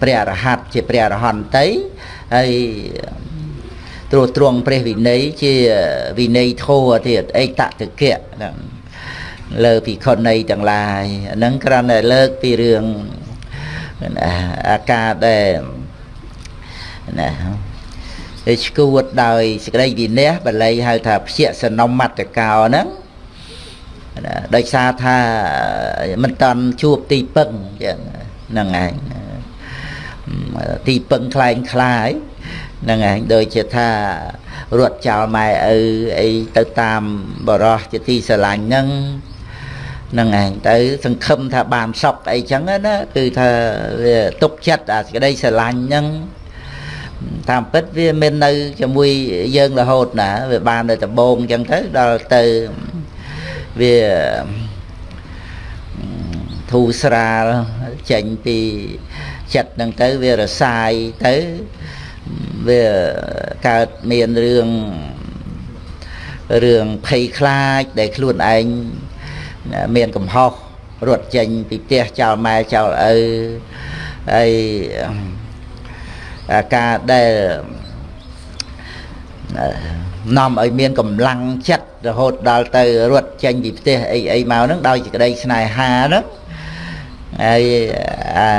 ព្រះអរហន្តជាព្រះអរហន្តីហើយត្រួតត្រងព្រះវិន័យជាវិន័យធម៌ទៀតអេតតកៈហ្នឹងលើភិក្ខុនីទាំងឡាយហ្នឹងគ្រាន់តែលើកពីរឿង អាការដែលណាហើយឈួតដោយសេចក្តីវិន័យបល័យហៅថាព្យាសនមត្តកោហ្នឹងដោយសារថាមិនតាន់ជួបទីពឹងចឹងហ្នឹងឯងទីពឹងคล้ายคล้ายហ្នឹងឯងដូចជាថារត់ចោលម៉ែឪអីទៅតាមបរោះជាទីស្រឡាញ់ហ្នឹងហ្ នឹងឯងទៅសង្ឃឹមថាបានសុខអីចឹងណាគឺថាវាទុកចិត្តអាសេចក្តីស្រឡាញ់ហ្នឹងតាមពិតវាមាននៅជាមួយយើងរហូតណាវាបាននៅដំបងចឹងទៅដល់ទៅវាធូរស្រាលចេញពីចិត្តហ្នឹងទៅវារសាយទៅវាកើតមានរឿងរឿងភ័យខ្លាចដែលខ្លួនឯង មានកំហុសរត់ចេញពីផ្ទះចោលម៉ែចោលឪហើយការដែលនាំឲ្យមានកម្លាំងចិត្តរហូតដល់ទៅរត់ចេញពីផ្ទះអីអីមកហ្នឹងដោយសេចក្តីស្នេហាហ្នឹងហើយអា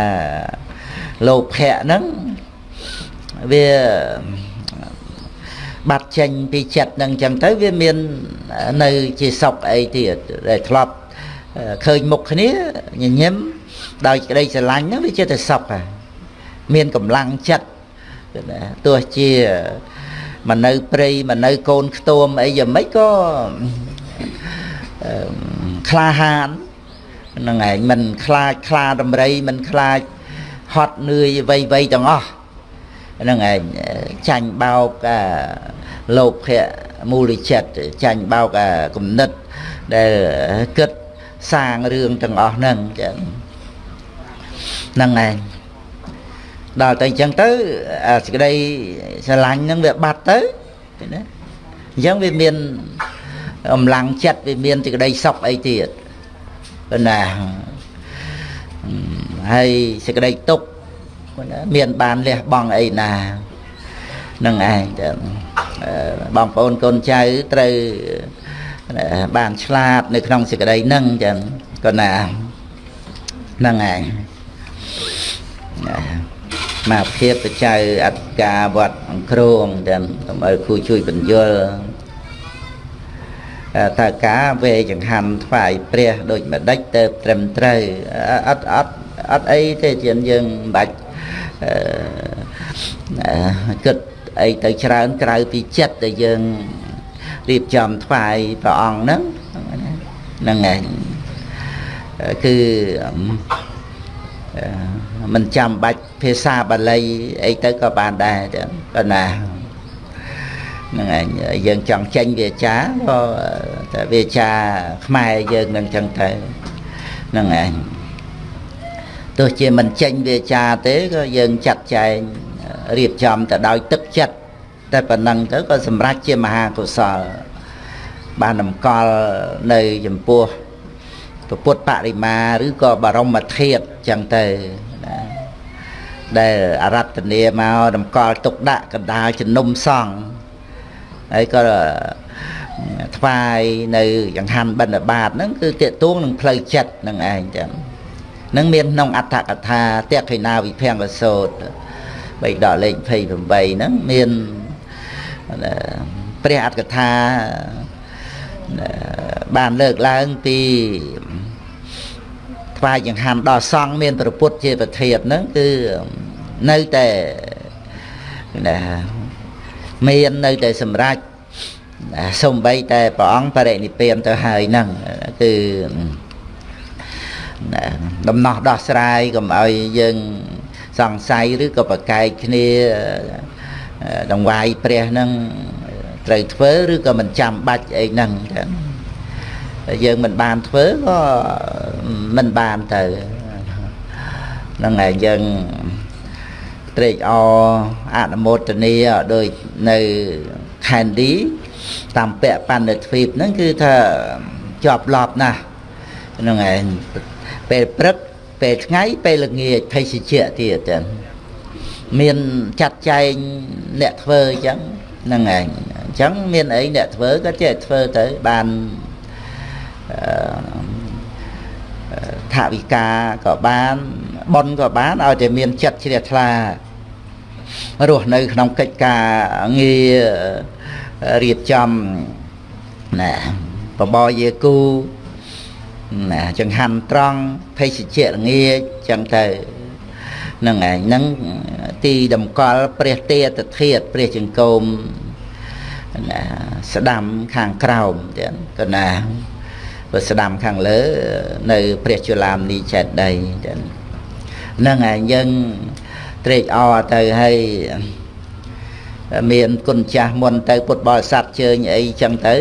លោភៈហ្នឹងវាបាត់ចេញពីចិត្តនឹងចឹងទៅវាមាននៅជាសុខអីទៀតដែលធ្លាប់ ឃើញមុខគ្នាញញឹមដោយក្តីស្រឡាញ់ហ្នឹងវាជាតែសុខហើយមានកម្លាំងចិត្តទោះជាមកនៅព្រៃមកនៅកូនខ្ទួមអីយ៉ាងម៉េចក៏ក្លាហានហ្នឹងឯងមិនខ្លាចខ្លាដំរីមិនខ្លាចហត់នឿយអ្វីអ្វីទាំងអស់ហ្នឹងឯងចាញ់បោកអាលោភៈមូលចិត្តចាញ់បោកអាគំនិតដែលគិត សាងរឿងទាំងអស់ហ្នឹងចឹងហ្នឹងឯងដល់តែអញ្ចឹងទៅអាសេចក្តីស្រឡាញ់ហ្នឹងវាបាត់ទៅណាអញ្ចឹងវាមានអំឡាំងចិត្តវាមានសេចក្តីសុខអីទៀតណាហើយសេចក្តីទុក្ខមានបានលះបង់អីណានឹងឯងបងប្អូនកូនចៅត្រូវ បានឆ្លាតនៅក្នុងសេចក្តីហ្នឹងចឹងក៏ណាហ្នឹងឯងមកភាពបច្ច័យអត្តការវត្តអង្គរងចឹងដើម្បី គូជួយបញ្យលតើការវេចង្ហាន់ថ្វាយព្រះដូចម្ដេចទៅត្រឹមត្រូវអត់អត់អត់អីទេជាយើងមិនបាច់គិតអីទៅច្រើនក្រៅពីចិត្តដែលយើង រៀបចំថ្វាយព្រះអង្គហ្នឹងហ្នឹងឯងគឺមិនចាំបាច់ភាសាបាលីអីទៅក៏បានដែរប៉ុន្តែហ្នឹងឯងយើងចង់ចេញវាចាក៏តែវាចាខ្មែរយើងនឹងចឹងទៅហ្នឹងឯងទោះជាមិនចេញវាចាទេក៏យើងចាត់ចែងរៀបចំទៅដោយទឹកចិត្ត តែប៉ុណ្ណឹងទៅក៏សម្រេចជាមហាកុសល បានតម្កល់នៅចំពោះពុទ្ធបរិមាឬក៏បរមធាតុចឹងទៅណាដែលអរតនីមកតម្កល់ទុកដាក់កណ្ដាលជំនុំសង្ឃហើយក៏ថ្វាយនៅចង្ហាន់បិណ្ឌបាតហ្នឹងគឺតេតួងនឹងផ្លូវចិត្តនឹងឯងចឹងនឹងមានក្នុងអត្ថកថាតេខិណាវិភង្គសោតបៃដកលេខ28ហ្នឹងមាន ព្រះអត្ថកថាបានលើកឡើងពីថ្វាយចង្ហាន់ដល់សង្ឃមានប្រពុតជាប្រធានហ្នឹងគឺនៅតែណាមាននៅតែសម្រេចសំបីតែព្រះអង្គបរិនិព្វានទៅហើយហ្នឹងគឺដំណោះដោះស្រាយកុំឲ្យយើងសង្ស័យឬក៏ប្រកែកគ្នា ដង្វាយព្រះហ្នឹងត្រូវធ្វើឬក៏មិនចាំបាច់អីហ្នឹងចឹងយើងមិនបានធ្វើក៏មិនបានទៅហ្នឹងហើយយើងត្រេកអរអនុមោទនាដោយនៅខេនឌីតាមពាក់បណ្ឌិតទ្វីបហ្នឹងគឺថាជាប់ឡប់ណាស់ហ្នឹងឯងពេលព្រឹកពេលថ្ងៃពេលល្ងាចភេសជ្ជៈទៀតចឹង មានចាត់ចែងអ្នកធ្វើអញ្ចឹងហ្នឹងឯងអញ្ចឹងមានអីអ្នកធ្វើក៏ចេះធ្វើទៅបានអឺថាវិការក៏បានប៉ុនក៏បានឲ្យតែមានចិត្តជ្រះថ្លារស់នៅក្នុងកិច្ចការងាររៀបចំណាបបរយាគូណាចង្ហាន់ត្រង់ភេសជ្ជៈល្ងាចចឹងទៅ នឹងឯងហ្នឹងទីតម្កល់ព្រះទេតធាតព្រះចង្គមណាស្ដាំខាងក្រោមទៀតក៏ណាបើស្ដាំខាងលើនៅ ព្រះជុលាមនីចេតដីទៀតហ្នឹងឯងយើងត្រេកអរទៅហើយមានគុណចាស់មុនទៅពុទ្ធបរិស័ទជើញអីចឹងទៅ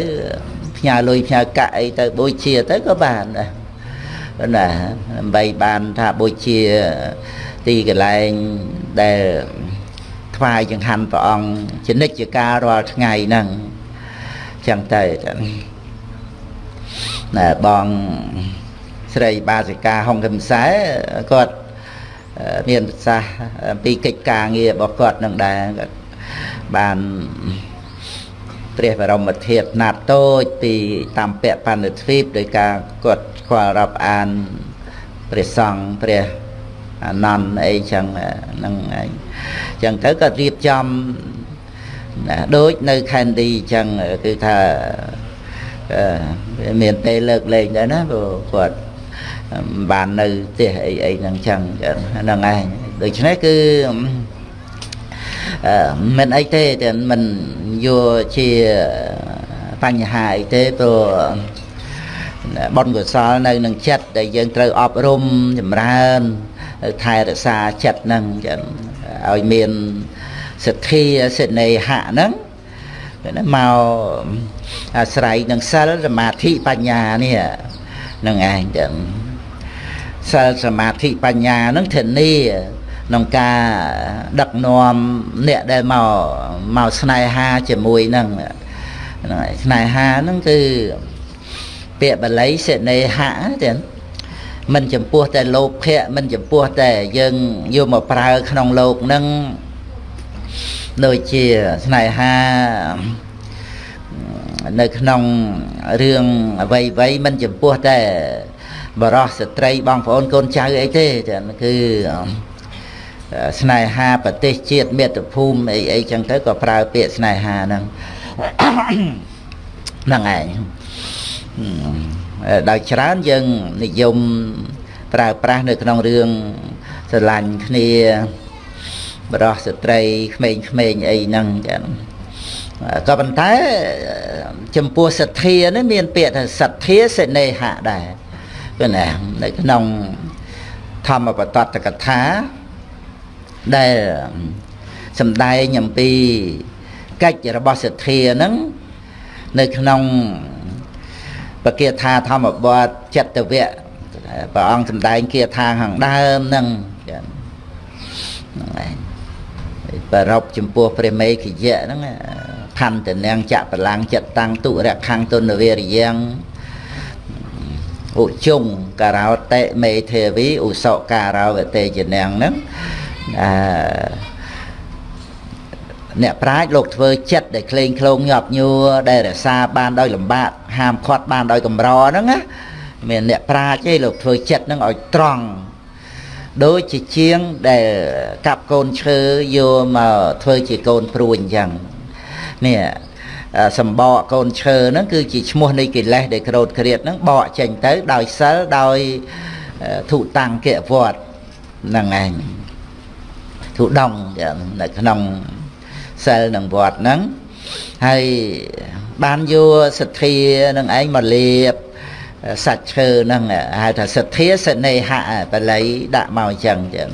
ផ្ញើលុយផ្ញើកាក់អីទៅបូជាទៅក៏បានដែរណាដើម្បីបានថាបូជា ទីកន្លែងដែលថ្វាយចង្ហាន់ព្រះអង្គជានិច្ចកាលរាល់ថ្ងៃហ្នឹងចឹងទៅណែបងស្រីបាសិកាហុងកឹមសែគាត់មានប្រសាសន៍អំពីកិច្ចការងាររបស់គាត់នឹងដែរគាត់បានព្រះបរមធាតុណាត់តូចពីតាមពៈបណ្ឌិតទ្វីបដោយការគាត់ស្គាល់រាប់អានព្រះសង្ឃព្រះ អានន្ទអីចឹងហ្នឹងឯងចឹងទៅក៏រៀបចំណាដូចនៅខេនឌីចឹងគឺថាមានពេលលើកលែងដែរណាព្រោះគាត់បាននៅផ្ទះអីអីហ្នឹងចឹងហ្នឹងឯងដូច្នេះគឺមិនអីទេតែមិនយកជាបញ្ហាអីទេព្រោះបុណ្យកុសលនៅនឹងចិត្តដែលយើងត្រូវអប់រំចម្រើន ថែរក្សាចិត្តហ្នឹងចឹងឲ្យមានសទ្ធាសេនេហៈហ្នឹងមកអាស្រ័យនឹងសិលសមាធិបញ្ញានេះនឹងឯងចឹងសិលសមាធិបញ្ញាហ្នឹងធានាក្នុងការដឹកនាំអ្នកដែលមកមកស្នេហាជាមួយនឹងហ្នឹងហើយស្នេហាហ្នឹងគឺពាក្យបាលីសេនេហៈទេ មិនចំពោះតែលោភៈមិនចំពោះតែយើងយកមកប្រើក្នុងលោកហ្នឹងដូចជាស្នេហានៅក្នុងរឿងអ្វីអ្វីមិនចំពោះតែបរោះស្ត្រីបងប្អូនកូនចៅអីទេគឺស្នេហាប្រទេសជាតិមាតុភូមិអីអីចឹងទៅក៏ប្រើពាក្យស្នេហាហ្នឹងហ្នឹងឯង ដោយច្រើនយើងនិយមប្រើប្រាស់នៅក្នុងរឿងស្រឡាញ់គ្នាបរោះស្ត្រីក្មេងៗអីហ្នឹងចឹងក៏ប៉ុន្តែចំពោះសទ្ធានេះមានពាក្យថាសទ្ធាសេនេហៈដែរគឺណានៅក្នុងធម្មបតតកថាដែលសំដែងអំពីកិច្ចរបស់សទ្ធាហ្នឹងនៅក្នុង បគាថាធម្មបទចិត្តវៈព្រះអង្គសំដែងគាថាខាងដើមហ្នឹងហ្នឹងឯងប្ររពចំពោះព្រះមេខយៈហ្នឹងផន្តនាងចៈបលាំងចិត្តតាំងទុរខੰងទុនវេរិយងឧជុងការោតិមេទេវីឧសការោវតេជនាងហ្នឹងអឺ អ្នកប្រាជ្ញលោកធ្វើចិត្តដែលក្លែងក្លងញាប់ញួរដែលរក្សាបានដោយលំបាកហាមឃាត់បានដោយកម្រហ្នឹងណាមានអ្នកប្រាជ្ញឯងលោកធ្វើចិត្តហ្នឹងឲ្យត្រង់ដូចជាជាងដែលកាប់កូនឈើយកមកធ្វើជាកូនព្រួយអញ្ចឹងនេះសម្បកកូនឈើហ្នឹងគឺជាឈ្មោះនៃកិលេសដែលក្រោតក្រៀតហ្នឹងបកចេញទៅដោយសិលដោយធុតាំងគវត្តហ្នឹងឯងធុដងនៅក្នុង សិលនឹងវត្តហ្នឹងហើយបានយកសទ្ធានឹងឯងមកលាបសាច់ឈើហ្នឹងហៅថាសទ្ធាសនេហៈបល័យដាក់មកអញ្ចឹងចឹង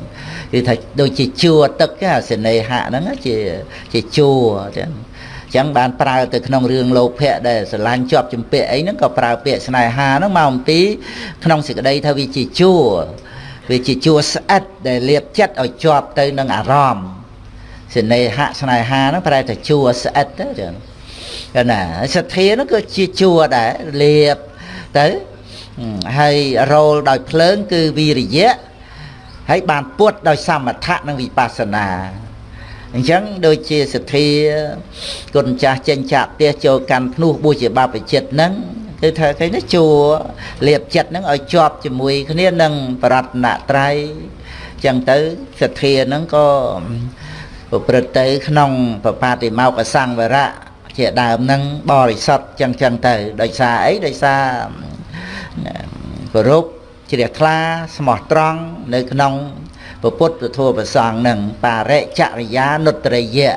គឺថាដូចជាជួទឹកសនេហៈហ្នឹងជាជាជួចឹងចឹងបានប្រើទៅក្នុងរឿងលោភៈដែលស្រឡាញ់ជាប់ជំពាក់អីហ្នឹងក៏ប្រើពាក្យស្នេហាហ្នឹងមកអំពីក្នុងសេចក្តីថាវាជាជួវាជាជួរស្អិតដែលលៀបចិត្តឲ្យជាប់ទៅនឹងអារម្មណ៍ សេនេហៈស្នេហាហ្នឹងប្រែតែជួរស្អិតទៅចឹងកណាសទ្ធាហ្នឹងគឺជាជួរដែរលៀបទៅហើយរោលដោយភ្លើងគឺវិរិយៈហើយបានពុតដោយសមថៈនិងវិបស្សនាអញ្ចឹងដូចជាសទ្ធាគុណចាស់ចេញចាក់ផ្ទះចូលកាន់ភ្នោះបួសជាបព្វជិតហ្នឹងគឺថាគេនេះជួលៀបចិត្តហ្នឹងឲ្យជាប់ជាមួយគ្នានឹងបរតនត្រ័យអញ្ចឹងទៅសទ្ធាហ្នឹងក៏ ប្រព្រឹត្តទៅក្នុងបបាទិមោកសង្វរៈជាដើមហ្នឹងបរិសុទ្ធចឹងចឹងទៅដោយសារអីដោយសារគោរពជ្រះថ្លាស្មោះត្រង់នៅក្នុងពុទ្ធធម៌ប្រសងនឹងបរិចរិយានុត្តរិយៈ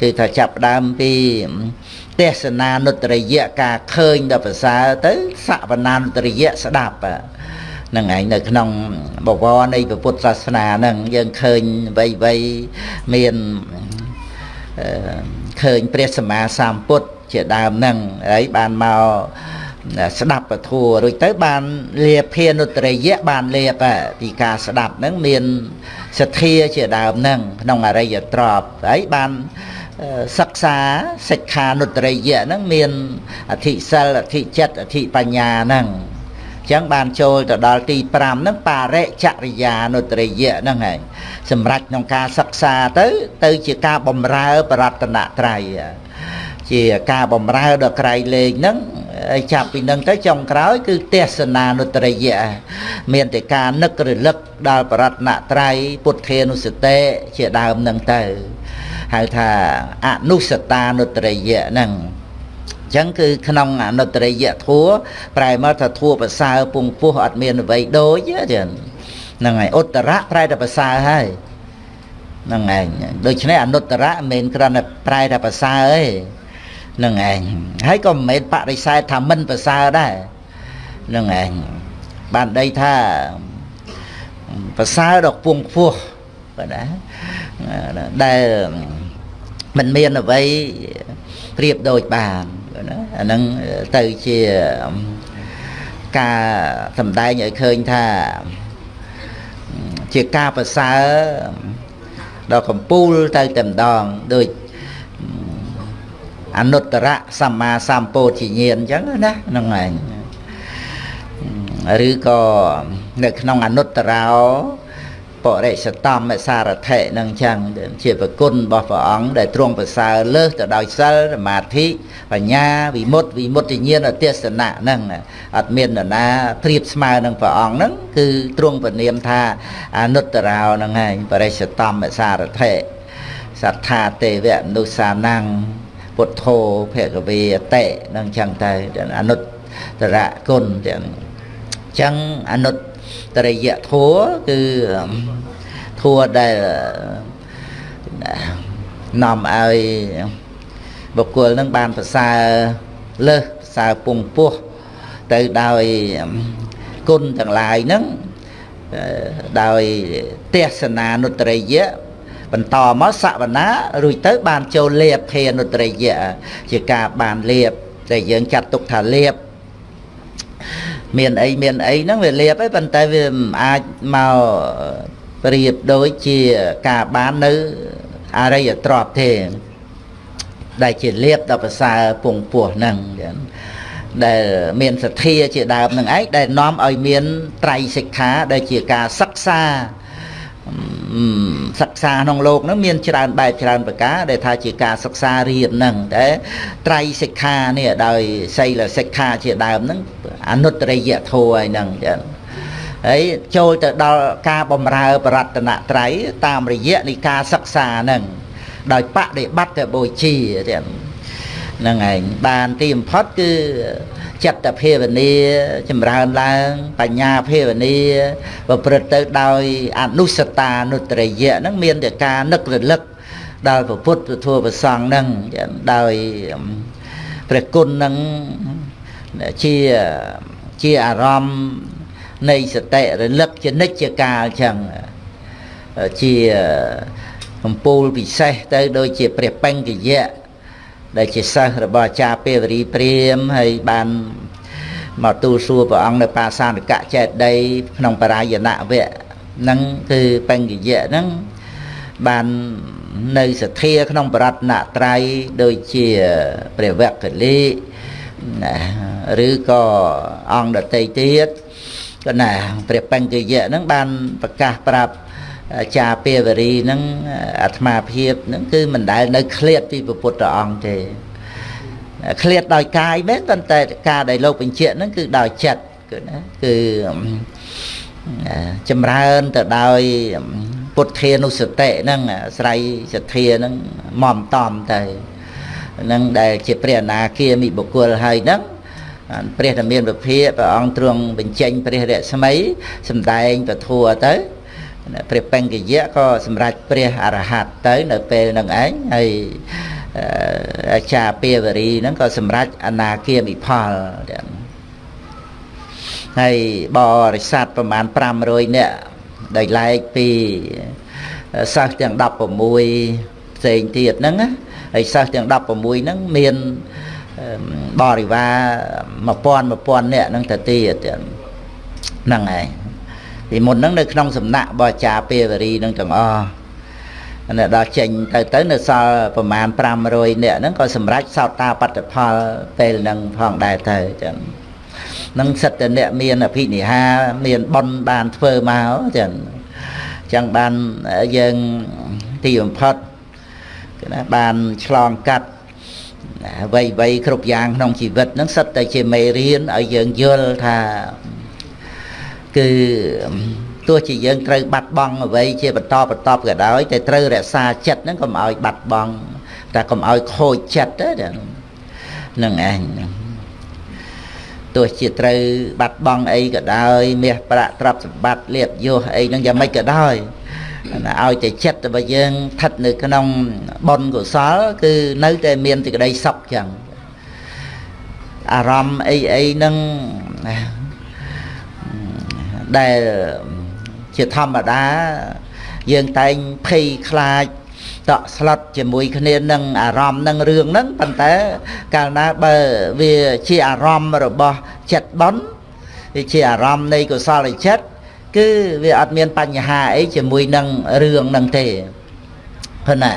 គឺថាចាប់ដើមពីទេសនានុត្តរិយៈការឃើញដល់ប្រសើរទៅសវនានុត្តរិយៈស្ដាប់ នឹងឯងនៅក្នុងបវរនៃពុទ្ធសាសនាហ្នឹងយើងឃើញវ័យវ័យមានឃើញព្រះសម្មាសម្ពុទ្ធជាដើមហ្នឹងហើយបានមកស្ដាប់ពធัวរួចទៅបានលាភានុត្តរិយៈបានលាបពីការស្ដាប់ហ្នឹងមានសទ្ធាជាដើមហ្នឹងក្នុងអរិយទ្រពហើយបានសិក្សាសិក្ខានុត្តរិយៈហ្នឹងមានអធិសិលអធិចិត្តអធិបញ្ញាហ្នឹងអញ្ចឹងបានចូលទៅដល់ទី5ហ្នឹងបរិចរិយានុត្តរិយៈហ្នឹងហើយសម្រាប់ក្នុងការសិក្សាទៅ ទៅជាការបំរើបរតនត្រ័យជាការបំរើដល់ក្រៃលែងហ្នឹងហើយចាប់ពីនឹងទៅចុងក្រោយ គឺទេសនានុត្តរិយៈមានតែការនឹករលឹកដល់បរតនត្រ័យពុទ្ធានុសតិជាដើមនឹងទៅហៅថាអនុសតានុត្តរិយៈហ្នឹងអញ្ចឹងគឺក្នុងអនុត្តរិយៈធัวប្រែមកថាធัวប្រសើរពងពោះអត់មានអ្វីដូចទេហ្នឹងហើយឧត្តរៈប្រែតែប្រសើរហើយហ្នឹងឯងដូច្នេះអនុត្តរៈមិនមែនគ្រាន់តែប្រែតែប្រសើរទេនឹងឯងហើយក៏មិនមែនបដិសេធថាមិនប្រសើរដែរនឹងឯងបានដីថាប្រសើរដល់ពងខ្ពស់បាទណាដែលមិនមានអ្វីប្រៀបដូចបានបាទ ណាអានឹងទៅជាការសម្ដែងឲ្យឃើញថាជាការប្រសើរដល់កំពូលទៅតែម្ដងដូចអនុត្តរៈសម្មាសម្ពោធិញ្ញាណអញ្ចឹងណាហ្នឹងឯងឬក៏នៅក្នុងអនុត្តរោប រិសតំសារថិនឹងចឹងជាប្រគុណរបស់ព្រះអង្គដែលទ្រង់ប្រសើរលើសទៅដោយសិលសមាធិបញ្ញាវិមុតវិមុតញ្ញាណទេសនៈហ្នឹងអត់មាននរណាប្រៀបស្មើនឹងព្រះអង្គហ្នឹងគឺទ្រង់ពនាមថាអនុត្តរោហ្នឹងឯងបរិសតំសារថិសត្ថាទេវមនុស្សានੰពុទ្ធោភគវេអតិនឹងចឹងទៅអនុត្តរគុណទាំងចឹងអនុត្ត រិយធัวគឺធัวដែលនាំឲ្យបុគ្គលនឹងបានប្រសើរលើសប្រសើរពងពោះទៅដោយគុណទាំងឡាយហ្នឹងដោយទេសនានុត្តរិយៈបន្តមកសវនារួចទៅបានចូលលៀបភេនុត្រីយៈជាការបានលៀបដែលយើងចាត់ទុកថាលៀប មានអីមានអីហ្នឹងវាលៀបឯងប៉ុន្តែវាមិនអាចមកប្រៀបដូចជាការបាននៅអរិយទ្រព្យទេ ដែលជាលៀបដល់ប្រសើរពងពោះហ្នឹងដែលមានសទ្ធាជាដើមនឹងឯងដែលនាំឲ្យមានត្រៃសិក្ខាដែលជាការសិក្សា សិក្សាក្នុងលោកនឹងមានច្រើនបែបច្រើនប្រការដែលថាជាការសិក្សារៀននឹងតែត្រៃសិក្ខានេះដោយសីលសិក្ខាជាដើមនឹងអនុត្តរិយធម៌ហើយនឹងចឹងហើយចូលទៅដល់ការបំរើបរតនត្រ័យតាមរយៈនៃការសិក្សានឹងដោយបដិបត្តិបុជាទាំងហ្នឹងឯងបានទីបំផុតគឺ ចិត្តភាវនាចម្រើនឡើង បញ្ញាភាវនាប្រព្រឹត្តទៅដោយអនុសតានុត្រយៈហ្នឹងមានតែការនឹករលឹកដល់ពុទ្ធធម៌ប្រសងហ្នឹងដោយព្រះគុណហ្នឹងជាជាអារម្មណ៍នៃសតិរលឹកជានិច្ចកាលចឹងជាកម្ពូលពិសេសទៅដូចជាព្រះបញ្ញយៈ ដែលជាសិស្សរបស់អាចារ្យពេវរីព្រាមហើយបានមកទូលសួរព្រះអង្គនៅបាសានកៈចេតដីក្នុងបរាយណវៈហ្នឹងគឺបញ្ញយៈហ្នឹងបាននៅសទ្ធាក្នុងបរតនត្រ័យដូចជាព្រះវគ្គលីណាឬក៏អង្គដតីទៀតក៏ណាព្រះបញ្ញយៈហ្នឹងបានប្រកាសប្រាប់ ចាពេវរីហ្នឹងអាត្មាភាពហ្នឹងគឺមិនដែលនៅឃ្លាតពីពុទ្ធអង្គទេឃ្លាតដោយកាយមែនប៉ុន្តែការដែលលោកបញ្ជាក់ហ្នឹងគឺដោយចិត្តគឺណាគឺចម្រើនទៅដោយពុទ្ធានុសតិហ្នឹងស្រ័យសទ្ធាហ្នឹងមមតំទៅហ្នឹងដែលជាព្រះអនាគាមិបុគ្គលហើយហ្នឹងព្រះធមានពភាព្រះអង្គទ្រង់បញ្ចេញព្រះរស្មីសម្ដែងពធัวទៅ ព្រះបង្កយៈក៏សម្រេចព្រះអរហត្តទៅនៅពេលហ្នឹងឯងហើយអាចារ្យពាវរីហ្នឹងក៏សម្រេចអនាគាមិផលហើយបរិស័ទប្រមាណ500នាក់ដោយឡែកពីសិស្សទាំង16ផ្សេងទៀតហ្នឹងហើយសិស្សទាំង16ហ្នឹងមានបរិវារ1000 1000នាក់ហ្នឹងទៅទៀតហ្នឹងហើយ ពីមុនហ្នឹងនៅក្នុងសំណាក់បអាចារ្យពេវរីនឹងទាំងអស់នៅដល់ចេញទៅទៅនៅសល់ប្រមាណ500នាក់ហ្នឹងក៏សម្រេចសោតាបត្តផលពេលហ្នឹងផងដែរទៅចឹងនឹងសិតតអ្នកមានអភិនិហា មានប៉ុនបានធ្វើមកចឹងចឹងបានយើងទីបំផុតគឺណាបានឆ្លងកាត់អ្វីអ្វីគ្រប់យ៉ាងក្នុងជីវិតហ្នឹងសិតតែជាមេរៀនឲ្យយើងយល់ថា គឺទោះជាយើងត្រូវបាត់បង់អ្វីជាបន្តបន្តក៏ដោយតែត្រូវរក្សាចិត្តហ្នឹងកុំឲ្យបាត់បង់តែកុំឲ្យខូចចិត្តទេហ្នឹងឯងទោះជាត្រូវបាត់បង់អីក៏ដោយមាសប្រាក់ទ្រព្យសម្បត្តិលៀបយសអីហ្នឹងយ៉ាងម៉េចក៏ដោយឲ្យតែចិត្តរបស់យើងស្ថិតនៅក្នុងបុណ្យកុសល គឺនៅតែមានសេចក្តីសុខចឹងអារម្មណ៍អីអីហ្នឹង ដែលជាធម្មតាយើងតែងភ័យខ្លាចតក់ស្លុតជាមួយគ្នានឹងអារម្មណ៍នឹងរឿងហ្នឹងប៉ុន្តែកាលណាបើវាជាអារម្មណ៍របស់ចិត្តបន់វាជាអារម្មណ៍នៃកុសលចិត្តគឺវាអត់មានបញ្ហាអីជាមួយនឹងរឿងហ្នឹងទេព្រោះណា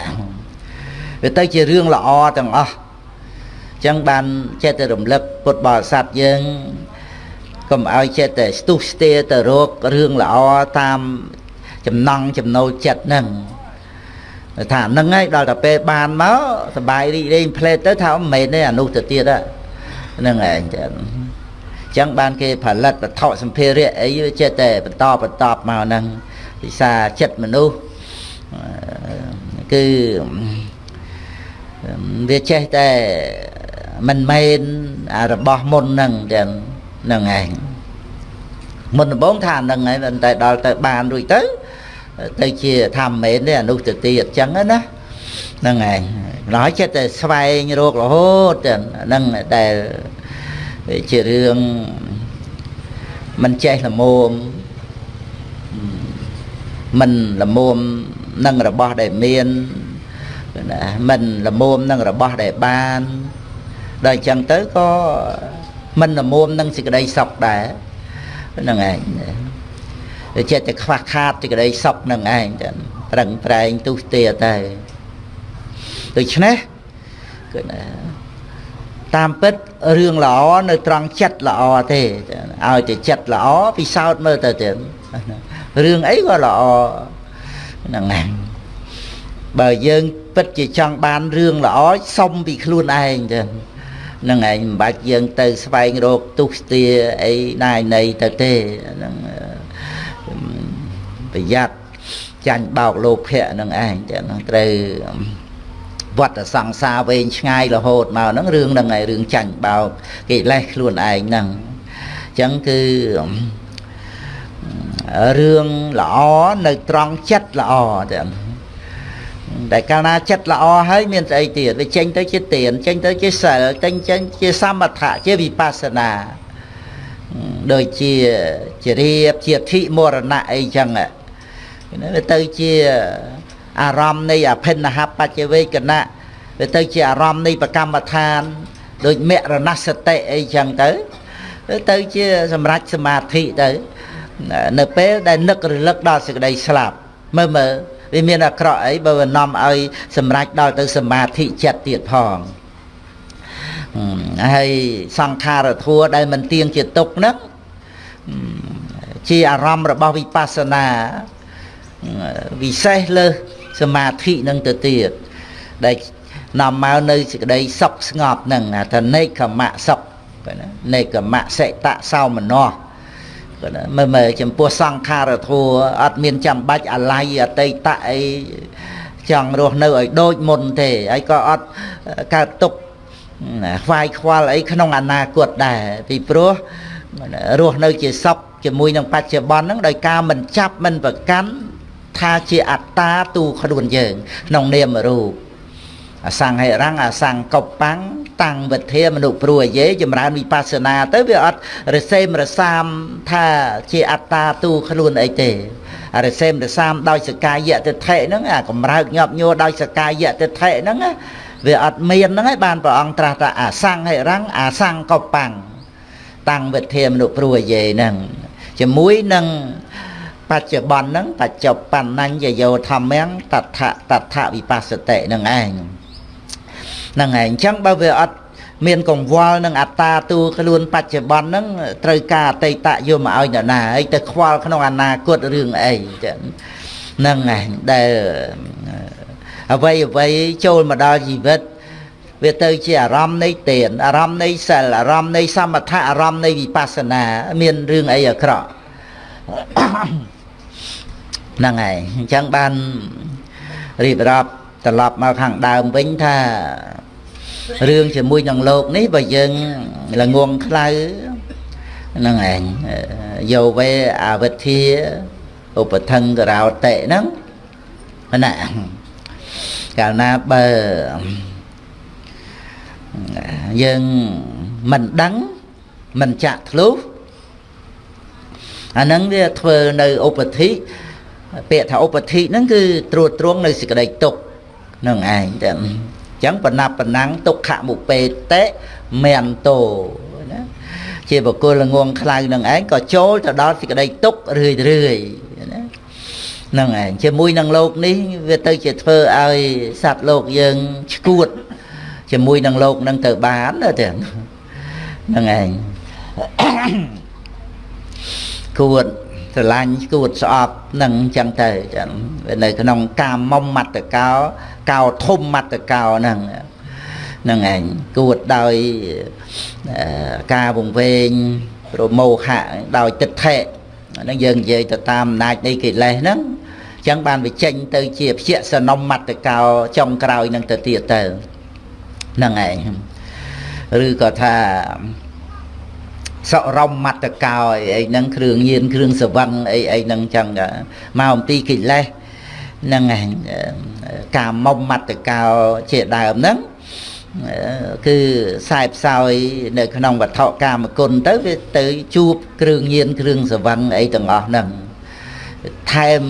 វាទៅជារឿងល្អទាំងអស់អញ្ចឹងបានចេះតែរំលឹកពុទ្ធបរិស័ទយើង កុំឲ្យចិត្តតែស្ទុះស្ទាទៅរករឿងល្អតាមចំណង់ចំណូលចិត្តហ្នឹងថាហ្នឹងហើយដល់តែពេលបានមកសបាយរីករាយផ្លេតទៅថាមិនមែនទេអានោះទៅទៀតហ្នឹងឯងចឹងចឹងបានគេផលិតវត្ថុសម្ភារៈអីចិត្តតែបន្តបន្តមកហ្នឹងពិសាចិត្តមនុស្សគឺវាចេះតែមិនមែនរបស់មុនហ្នឹងទាំងហ្នឹងឯងមុនដំបូងថាហ្នឹងឯងតែដល់ទៅបានរួចទៅទៅជាថាមិនមែនទេអនុទៅទៀតអញ្ចឹងណាហ្នឹងឯងម្ល៉េះចិត្តតែស្វែងរករហូតហ្នឹងដែលជារឿងមិនចេះល្មមមិនល្មមនឹងរបស់ដែលមានណាមិនល្មមនឹងរបស់ដែលបានដល់អញ្ចឹងទៅក៏ មិនល្មមនឹងសេចក្តីសុខដែរហ្នឹងឯងវាចិត្តតែខ្វះខាតសេចក្តីសុខហ្នឹងឯងប្រឹងប្រែងទុះទាតែដូច្នេះគឺណាតាមពិតរឿងល្អនៅត្រង់ចិត្តល្អទេឲ្យតែចិត្តល្អពិសោធន៍មើលទៅទៀតរឿងអីក៏ល្អហ្នឹងឯងបើយើងពិតជាចង់បានរឿងល្អសុំពីខ្លួនឯងទៅ នឹងឯងមិនបាច់យើងទៅស្វែងរកទុស្ទាអីណាយណីទៅទេហ្នឹងប្រយ័ត្នចាញ់បោកលោភៈនឹងឯងតែហ្នឹងត្រូវវត្តសង្សារវែងឆ្ងាយរហូតមកហ្នឹងរឿងហ្នឹងឯងរឿងចាញ់បោកកិលេសខ្លួនឯងហ្នឹងអញ្ចឹងគឺរឿងល្អនៅត្រង់ចិត្តល្អតែ តែកាលណាចិត្តល្អហើយមានស្អីទៀតវាចេញទៅជាទានចេញទៅជាសិលចេញចេញជាសមថៈជាវិបស្សនាដូចជាជារៀបជាធិមរណៈអីចឹងវាទៅជាអារម្មណ៍នៃអភិនហបច្ចវេកណៈវាទៅជាអារម្មណ៍នៃប្រកម្មដ្ឋាន ដូចមរណសតិអីចឹងទៅទៅជាសម្រេចសមាធិទៅនៅពេលដែលនឹករលឹកដល់សេចក្តីស្លាប់មើលមើល វាមានអាក្រក់អីបើវានាំឲ្យសម្រេចដល់ទៅសមាធិចិត្តទៀតផងហើយសង្ខារធัวដែលមិនទៀងជាទុកហ្នឹងជាអារម្មណ៍របស់វិបស្សនាវិសេសលើសសមាធិនឹងទៅទៀតដែលនាំមកនៅសេចក្តីសុខស្ងប់នឹងថានេកមៈសុខណានេកមៈសិតៈសោមនស្ស មើលមើលចំពោះសង្ខារធัวអត់មានចាំបាច់អាល័យអតីតៈអីចង់រស់នៅឲ្យដូចមុនទេហើយក៏អត់កើតទុកខ្វាយខ្វល់អីក្នុងអនាគតដែរពីព្រោះរស់នៅជាសុខជាមួយនឹងបច្ចុប្បន្នហ្នឹងដោយការមិនចាប់មិនប្រកាន់ថាជាអត្តាទូខ្លួនយើងក្នុងនាមរូប អសង្ហិរੰអសង្កបੰតាំងវិធាមនុព្រោះអាយេចម្រើនវិបស្សនាទៅវាអត់រសេមរសាមថាជាអត្តាទូខ្លួនអីទេរសេមរសាមដោយសកាយៈទិដ្ឋិហ្នឹងអាកំរើកញាប់ញួរដោយសកាយៈទិដ្ឋិហ្នឹងវាអត់មានហ្នឹងហើយបានព្រះអង្គត្រាស់ថាអសង្ហិរੰអសង្កបੰតាំងវិធាមនុព្រោះអាយេហ្នឹងជាមួយនឹងបច្ចុប្បន្នហ្នឹងបច្ចុប្បន្នញ្ញយោធម្មំតថតថវិបស្សតិនឹងឯង ហ្នឹងឯងអញ្ចឹងបើវាអត់មានកង្វល់នឹងអត្តាទូខ្លួនបច្ចុប្បន្នហ្នឹងត្រូវការអតីតយកមកឲ្យអ្នកណាហើយទៅខ្វល់ក្នុងអនាគតរឿងអីចឹងហ្នឹងឯងដែលអ្វីអ្វីចូលមកដល់ជីវិតវាទៅជាអារម្មណ៍នៃទានអារម្មណ៍នៃសិលអារម្មណ៍នៃសមថៈអារម្មណ៍នៃវិបស្សនា មានរឿងអីអាក្រក់ហ្នឹងហើយអញ្ចឹងបានរៀបរាប់ ត្រឡប់មកខាងដើមវិញថារឿងជាមួយនឹងលោកនេះបើយើងល្ងងខ្លៅហ្នឹងឯងយោវេអវិទ្យាឧបថង្ករោតិហ្នឹងណាកាលណាបើយើងមិនដឹងមិនចាក់ធ្លុះអាហ្នឹងវាធ្វើនៅឧបធិពាក្យថាឧបធិហ្នឹងគឺត្រួតត្រងនៅសេចក្តីទុក្ខ នឹងឯងតែអញ្ចឹងបណាប់បណ្ណាំងទុក្ខមុពេតេមន្តោណាជាបកុលងងខ្លៅនឹងឯងក៏ចូលទៅដល់សេចក្តីទុក្ខរឿយរឿយណានឹងឯងជាមួយនឹងលោកនេះវាទៅជាធ្វើឲ្យសត្វលោកយើងឈួតជាមួយនឹងលោកនឹងទៅបានទេហ្នឹងឯងគួតស្រឡាញ់គួតស្អប់នឹងអញ្ចឹងទៅចឹងនៅក្នុងកាមុំមត្តកោ កោធំមត្តកោហ្នឹងហ្នឹងឯងគួតដោយការវង្វេងប្រមោហៈដោយទិដ្ឋិហ្នឹងយើងនិយាយទៅតាមអំណាចនៃកិលេសហ្នឹងអញ្ចឹងបានវាចេញទៅជាភយសនំមត្តកោចុងក្រោយនឹងទៅទៀតទៅហ្នឹងឯងឬក៏ថាសរមមត្តកោអីអីហ្នឹងគ្រឿងញៀនគ្រឿងសវឹងអីអីហ្នឹងចឹងមកអំពីកិលេស ហ្នឹងឯងកាមុំមត្តកោជាដើមហ្នឹងគឺខ្សែផ្សោយនៅក្នុងវត្ថុកាមគុណទៅវាទៅជួបគ្រឿងញៀនគ្រឿងសវឹងអីទាំងអស់ហ្នឹងថែម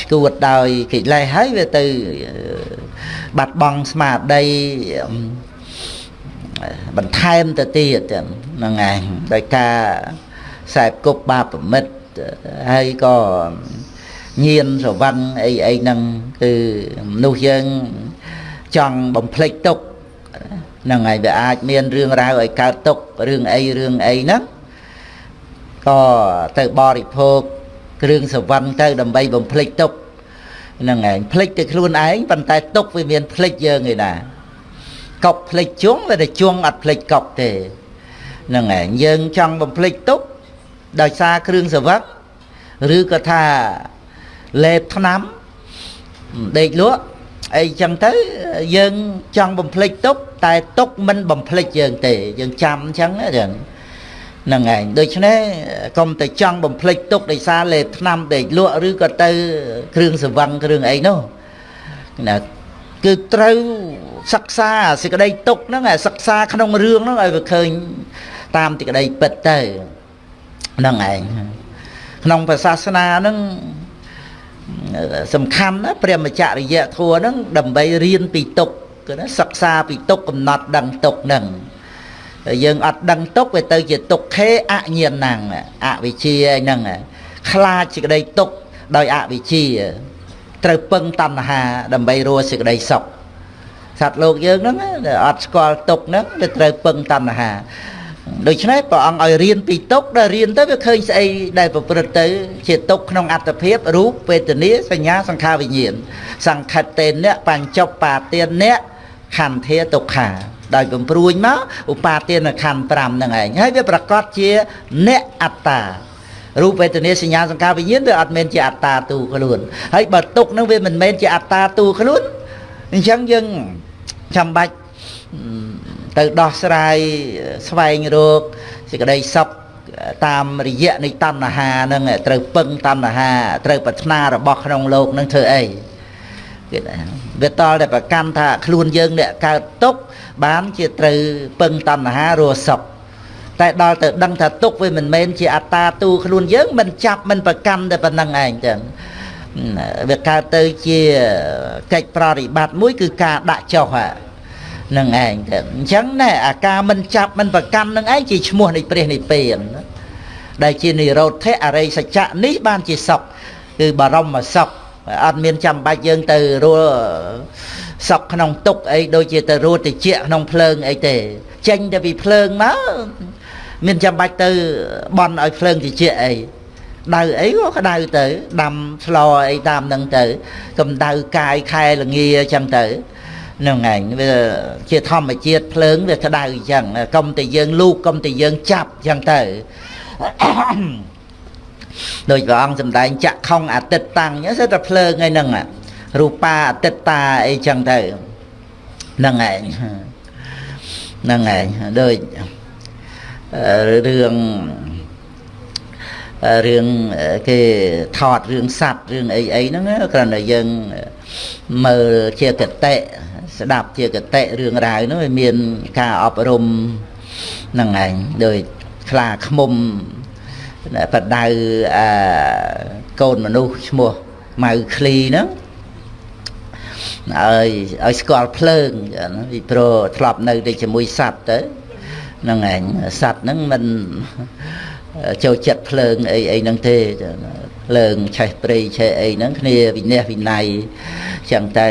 ឈួតដោយកិលេសហើយវាទៅបាត់បង់ស្មារតីបន្ថែមទៅទៀតហ្នឹងឯងដោយការខ្សែគប់បាបមិត្តហើយក៏ ញៀនស្រវឹងអីអីហ្នឹងគឺមនុស្សយើងចង់បំភ្លេចទុកហ្នឹងហើយវាអាចមានរឿងរ៉ាវឲ្យកើតទុករឿងអីរឿងអីហ្នឹងក៏ទៅបរិភោគគ្រឿងសវឹងទៅដើម្បីបំភ្លេចទុកហ្នឹងឯងភ្លេចទៅខ្លួនឯងប៉ុន្តែទុកវាមានភ្លេចយើងឯណាកប់ភ្លេចជងវាតែជងអត់ភ្លេចកប់ទេហ្នឹងឯងយើងចង់បំភ្លេចទុកដោយសារគ្រឿងសវឹកឬក៏ថា លេបថ្នាំដេកលក់អីចឹងទៅយើងចង់បំភ្លេចទុកតែទុកមិនបំភ្លេចយើងទេយើងចាំអញ្ចឹងចឹងហ្នឹងឯងដូច្នេះកុំទៅចង់បំភ្លេចទុកដោយសារលេបថ្នាំដេកលក់ឬក៏ទៅ គ្រឿងសវឹងគ្រឿងអីនោះណាគឺត្រូវសិក្សាសេចក្តីទុកហ្នឹងសិក្សាក្នុងរឿងហ្នឹងឲ្យវាឃើញតាមទីក្តីពិតទៅហ្នឹងឯងក្នុងព្រះសាសនាហ្នឹង សំខាន់ណាព្រះមច្ចរិយធัวហ្នឹងដើម្បីរៀនពីទុកគឺណាសិក្សាពីទុកកំណត់ដឹងទុកហ្នឹងយើងអត់ដឹងទុកវាទៅជាទុក្ខេអញ្ញាណังអវិជ្ជាហ្នឹងខ្លាចសេចក្តីទុក្ខដោយអវិជ្ជា ត្រូវពឹងតណ្ហា ដើម្បីរស់សេចក្តីសុខសត្វលោកយើងហ្នឹងអត់ស្គាល់ទុកហ្នឹងវាត្រូវពឹងតណ្ហា ដូច្នេះព្រះអង្គឲ្យរៀនពីទុកដល់រៀនទៅវាឃើញស្អីដែលប្រព្រឹត្តទៅ ជាទុកក្នុងអត្តភាពរូបវេទនាសញ្ញាសង្ខារវិញ្ញាណសង្ខិតតេនៈបញ្ចុបបាទានៈខន្ធាទុក្ខាដោយបំព្រួញមកឧបាទានខណ្ឌ5ហ្នឹងឯងហើយវាប្រកាសជាអ្នកអត្តារូបវេទនាសញ្ញាសង្ខារវិញ្ញាណវាអត់មែនជាអត្តាទូខ្លួនហើយបើទុកហ្នឹងវាមិនមែនជាអត្តាទូខ្លួនអញ្ចឹងយើងចាំបាច់ ទៅដោះស្រាយស្វែងរកសេចក្តីសុខតាមរយៈនៃតណ្ហានឹងត្រូវពឹងតណ្ហាត្រូវប្រាថ្នារបស់ក្នុងលោកនឹងធ្វើអីគេថាវាតល់តែប្រកាន់ថាខ្លួនយើងអ្នកកើតទុកបានជាត្រូវពឹងតណ្ហារស់សុខតែដល់ទៅដឹងថាទុកវាមិនមែនជាអត្តាទូខ្លួនយើងមិនចាប់មិនប្រកាន់តែប៉ុណ្្នឹងឯងចឹងវាកើតទៅជាកិច្ចប្រតិបត្តិមួយគឺការដាក់ចុះហ្នឹង ឯងទៅអញ្ចឹងណែអាការមិនចាប់មិនប្រកាន់នឹងឯងជាឈ្មោះនៃព្រះនិព្វានដែលជានិរោធៈអរិយសច្ចៈនេះបានជាសុខគឺបរមសុខអត់មានចាំបាច់យើងទៅរស់សុខក្នុងទុកអីដូចជាទៅរស់តិចក្នុងភ្លើងអីទេ ចេញទៅពីភ្លើងមកមានចាំបាច់ទៅបន់ឲ្យភ្លើងតិចអីដៅអីក៏ក្តៅទៅដាំស្លអីតាមនឹងទៅកម្ដៅកាយខែលងាអញ្ចឹងទៅ នឹងឯងវាជាធម្មជាតិភ្លើងវាក្តៅអញ្ចឹងកុំតែយើងលូកកុំតែយើងចាប់អញ្ចឹងទៅដោយព្រះអង្គសម្ដែងចាក់ខុងអាទិត្យតាំងអញ្ចឹងសិតតែភ្លើងឯហ្នឹងរូបាអតិតាអីចឹងទៅហ្នឹងឯងហ្នឹងឯងដូចរឿងរឿងគេថតរឿងសัตว์រឿងអីអីហ្នឹងគ្រាន់តែយើងមើលជាកតិ ស្ដាប់ជាកតិរឿងរ៉ាវនោះវាមានការអប់រំនឹងឯងដោយខ្លាខ្មុំបដៅអកូនមនុស្សឈ្មោះម៉ៅឃ្លីហ្នឹងឲ្យឲ្យស្គាល់ភ្លើងពីព្រោះធ្លាប់នៅតែជាមួយសត្វទៅហ្នឹងឯងសត្វហ្នឹងមិនចូលចិត្តភ្លើងអីអីហ្នឹងទេភ្លើងឆេះព្រៃឆេះអីហ្នឹងគ្នាវិន័យវិន័យចឹងទៅ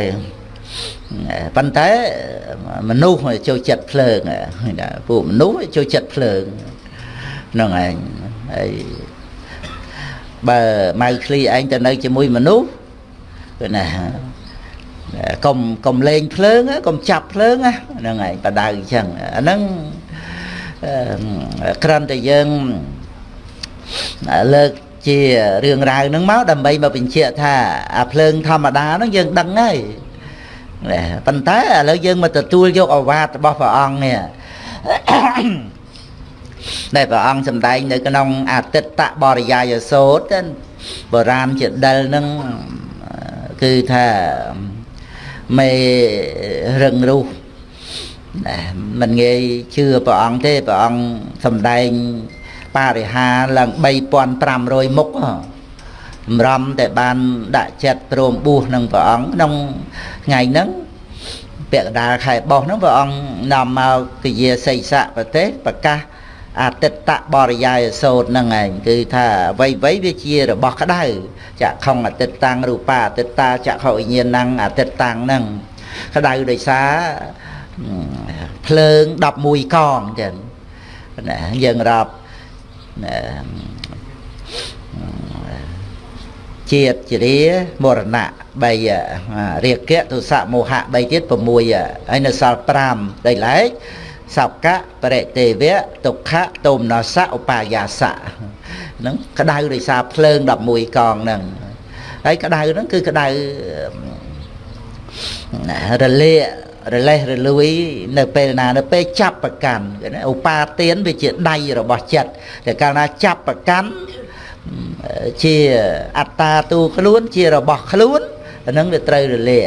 ប៉ុន្តែមនុស្សចូលចិត្តភ្លើងពួកមនុស្សចូលចិត្តភ្លើងហ្នឹងឯងហើយបើម៉ៅឃ្លីឯងទៅនៅជាមួយមនុស្សគឺណាកុំកុំលេងភ្លើងកុំចាប់ភ្លើងហ្នឹងឯងបដៅអញ្ចឹងអាហ្នឹងក្រាន់តែយើងលើកជារឿងរ៉ាវហ្នឹងមកដើម្បីមកបញ្ជាក់ថាអាភ្លើងធម្មតាហ្នឹងយើងដឹងហើយ ប៉ុន្តែឥឡូវយើងមកទទួលយកអវាទរបស់ព្រះអង្គនេះដែលព្រះអង្គសម្ដែងនៅក្នុងអតិតបរិយាយសោតបុរាណជាដិលហ្នឹងគឺថាមេរឹងរូសមិនងាយជឿព្រះអង្គទេព្រះអង្គសំដែងបរិហាឡើង3500មុខស ម្រំតែបានដាក់ចិត្តព្រមបួសនឹងព្រះអង្គក្នុងថ្ងៃហ្នឹងពាក់កណ្ដាលខែបោះហ្នឹងព្រះអង្គនាំមកគយាសីស័កប្រទេសប្រកាសអតិតបរិយាយសោតហ្នឹងឯងគឺថាអ្វីអ្វីវាជារបស់ក្តៅចក្ខុងអតិតតាំងរូបាអតិតាចក្ខុវិញ្ញាណังអតិតតាំងហ្នឹងក្តៅដោយសារភ្លើង11កងចឹងណាយើងរាប់ ជាតិជារាមរណៈ3រាគៈទុសៈមោហៈ3ទៀត6ហើយនៅសល់5ដីឡែកសកៈបរិទេវៈទុក្ខៈតោមនសៈឧបាយាសៈហ្នឹងក្តៅដោយសារភ្លើង11កងហ្នឹងហើយក្តៅហ្នឹងគឺក្តៅរលាករលេះរលួយនៅពេលណានៅពេលចាប់ប្រកាន់ឧបាទានវាជាដៃរបស់ចិត្តតែកាលណាចាប់ប្រកាន់ ជាអត្តាទូខ្លួនជារបស់ខ្លួនអានឹងវាត្រូវរលាក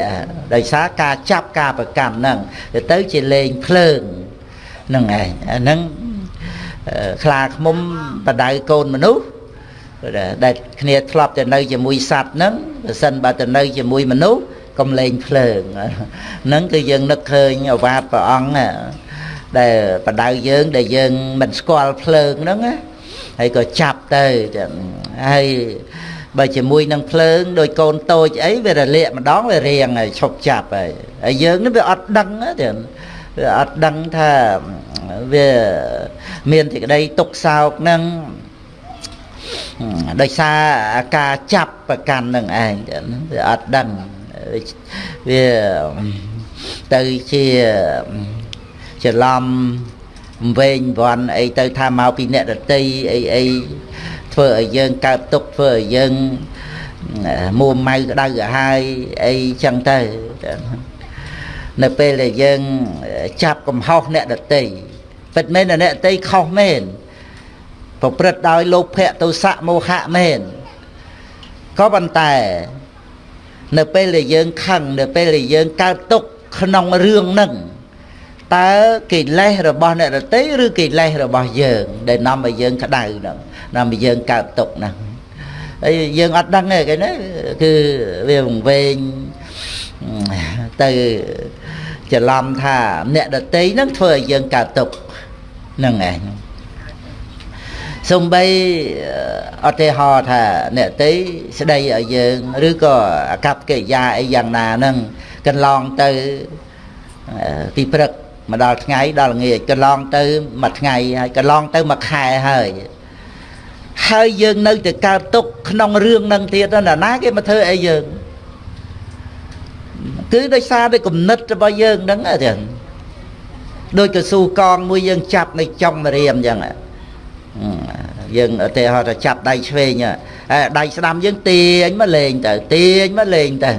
ដោយសារការចាប់ការប្រកាន់ហ្នឹងទៅទៅជាលេងភ្លើងហ្នឹងឯងអាហ្នឹងខ្លាឃ្មុំបដៅកូនមនុស្សដែលគ្នាធ្លាប់ទៅនៅជាមួយសត្វហ្នឹងបើសិនបើទៅនៅជាមួយមនុស្សកំលែងភ្លើងហ្នឹងគឺយើងនឹកឃើញអវាទព្រះអង្គដែលបដៅយើងដែលយើងមិនស្គាល់ភ្លើងហ្នឹងណា ហើយក៏ចាប់ទៅចឹងហើយបើជាមួយនឹងភ្លើងដោយកូនតូចអីវារលាកម្ដងវារៀងហើយឈប់ចាប់ហើយហើយយើងនេះវាអត់ដឹងទេវាអត់ដឹងថាវាមានទីក្តីទុកសោកនឹងដោយសារការចាប់ប្រកាន់នឹងឯងវាអត់ដឹងវាទៅជាច្រឡំ វែងវ័នអីទៅថាមកពីអ្នកដតីអីអីធ្វើឲ្យយើងកើតទុកធ្វើឲ្យយើងមួម៉ៅក្តៅក្រហាយអីចឹងទៅនៅពេលដែលយើងចាប់កំហុសអ្នកដតីពិតមែនអ្នកដតីខុសមែនប្រព្រឹត្តដោយលោភៈទោសៈមោហៈមែនក៏ប៉ុន្តែនៅពេលដែលយើងខឹងនៅពេលដែលយើងកើតទុកក្នុងរឿងហ្នឹង តើកិលេសរបស់អ្នករតីឬកិលេសរបស់យើង ដែលនាំឲ្យយើងក្តៅហ្នឹងនាំឲ្យយើងកើតទុកហ្នឹងហើយយើងអត់ដឹងទេគេណាគឺវាវង្វេងទៅច្រឡំថាអ្នកដតីហ្នឹងធ្វើឲ្យយើងកើតទុកហ្នឹងឯងសំបីអត់ទេហោថាអ្នកតីស្ដីឲ្យយើងឬក៏អកប្បកិរិយាអីយ៉ាងណាហ្នឹងកន្លងទៅពីព្រឹក មកដល់ថ្ងៃដល់ល្ងាចកន្លងទៅមួយថ្ងៃហើយកន្លងទៅមួយខែហើយហើយយើងនៅតែកើតទុកក្នុងរឿងនឹងទៀតណាណាគេមកធ្វើអីយើងគឺដោយសារតែគំនិតរបស់យើងហ្នឹងហ្នឹងដូចកស៊ូកងមួយយើងចាប់នៅចុងរៀមអញ្ចឹងយើងឧទាហរណ៍ថាចាប់ដៃឆ្វេងដៃស្ដាំយើងទាញមកលេងទៅទាញមកលេងទៅ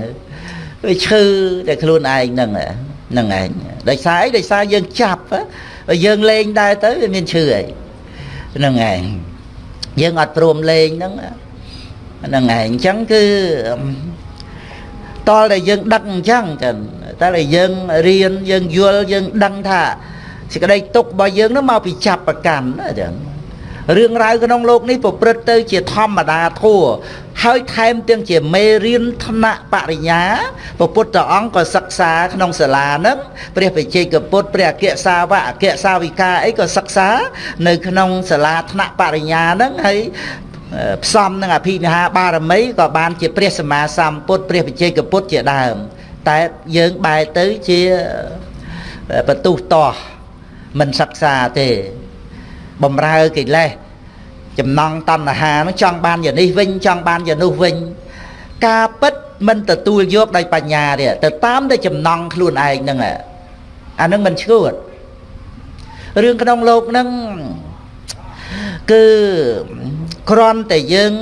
វាឈឺតែខ្លួនឯងហ្នឹងហ្នឹងឯងដោយសារអីដោយសារយើងចាប់យើងលេងដែរទៅវាមានឈឺអីហ្នឹងឯងយើងអត់ព្រមលេងហ្នឹងហ្នឹងឯងអញ្ចឹងគឺតលតែយើងដឹកអញ្ចឹងចឹងតែតែយើងរៀនយើងយល់យើងដឹងថាសេចក្តីទុករបស់យើងនោះមកពីចាប់ប្រកាន់ណាចឹង រឿងរ៉ាវក្នុងលោកនេះប្រព្រឹត្តទៅជាធម្មតាធัวហើយថែមទាំងជាមេរៀនថ្នាក់បរិញ្ញាព្រះពុទ្ធអង្គក៏សិក្សាក្នុងសាលានឹងព្រះបជ័យកពុទ្ធព្រះអគ្គសាវកអគ្គសាវិកាអីក៏សិក្សានៅក្នុងសាលាថ្នាក់បរិញ្ញានឹងហើយផ្សំនឹងអភិនិហាបារមីក៏បានជាព្រះសម្មាសម្ពុទ្ធព្រះបជ័យកពុទ្ធជាដើម តែយើងបែរទៅជាបន្ទុះតោះមិនសិក្សាទេ បំរើកិលេសចំណងតណ្ហានឹងចង់បានយ៉ាងនេះវិញចង់បានយ៉ាងនោះវិញ ការពិតមិនទទួលយកដោយបញ្ញាទេទៅតាមតែចំណងខ្លួនឯងហ្នឹងអានឹងមិនឈួតរឿងក្នុងលោកហ្នឹងគឺគ្រាន់តែយើង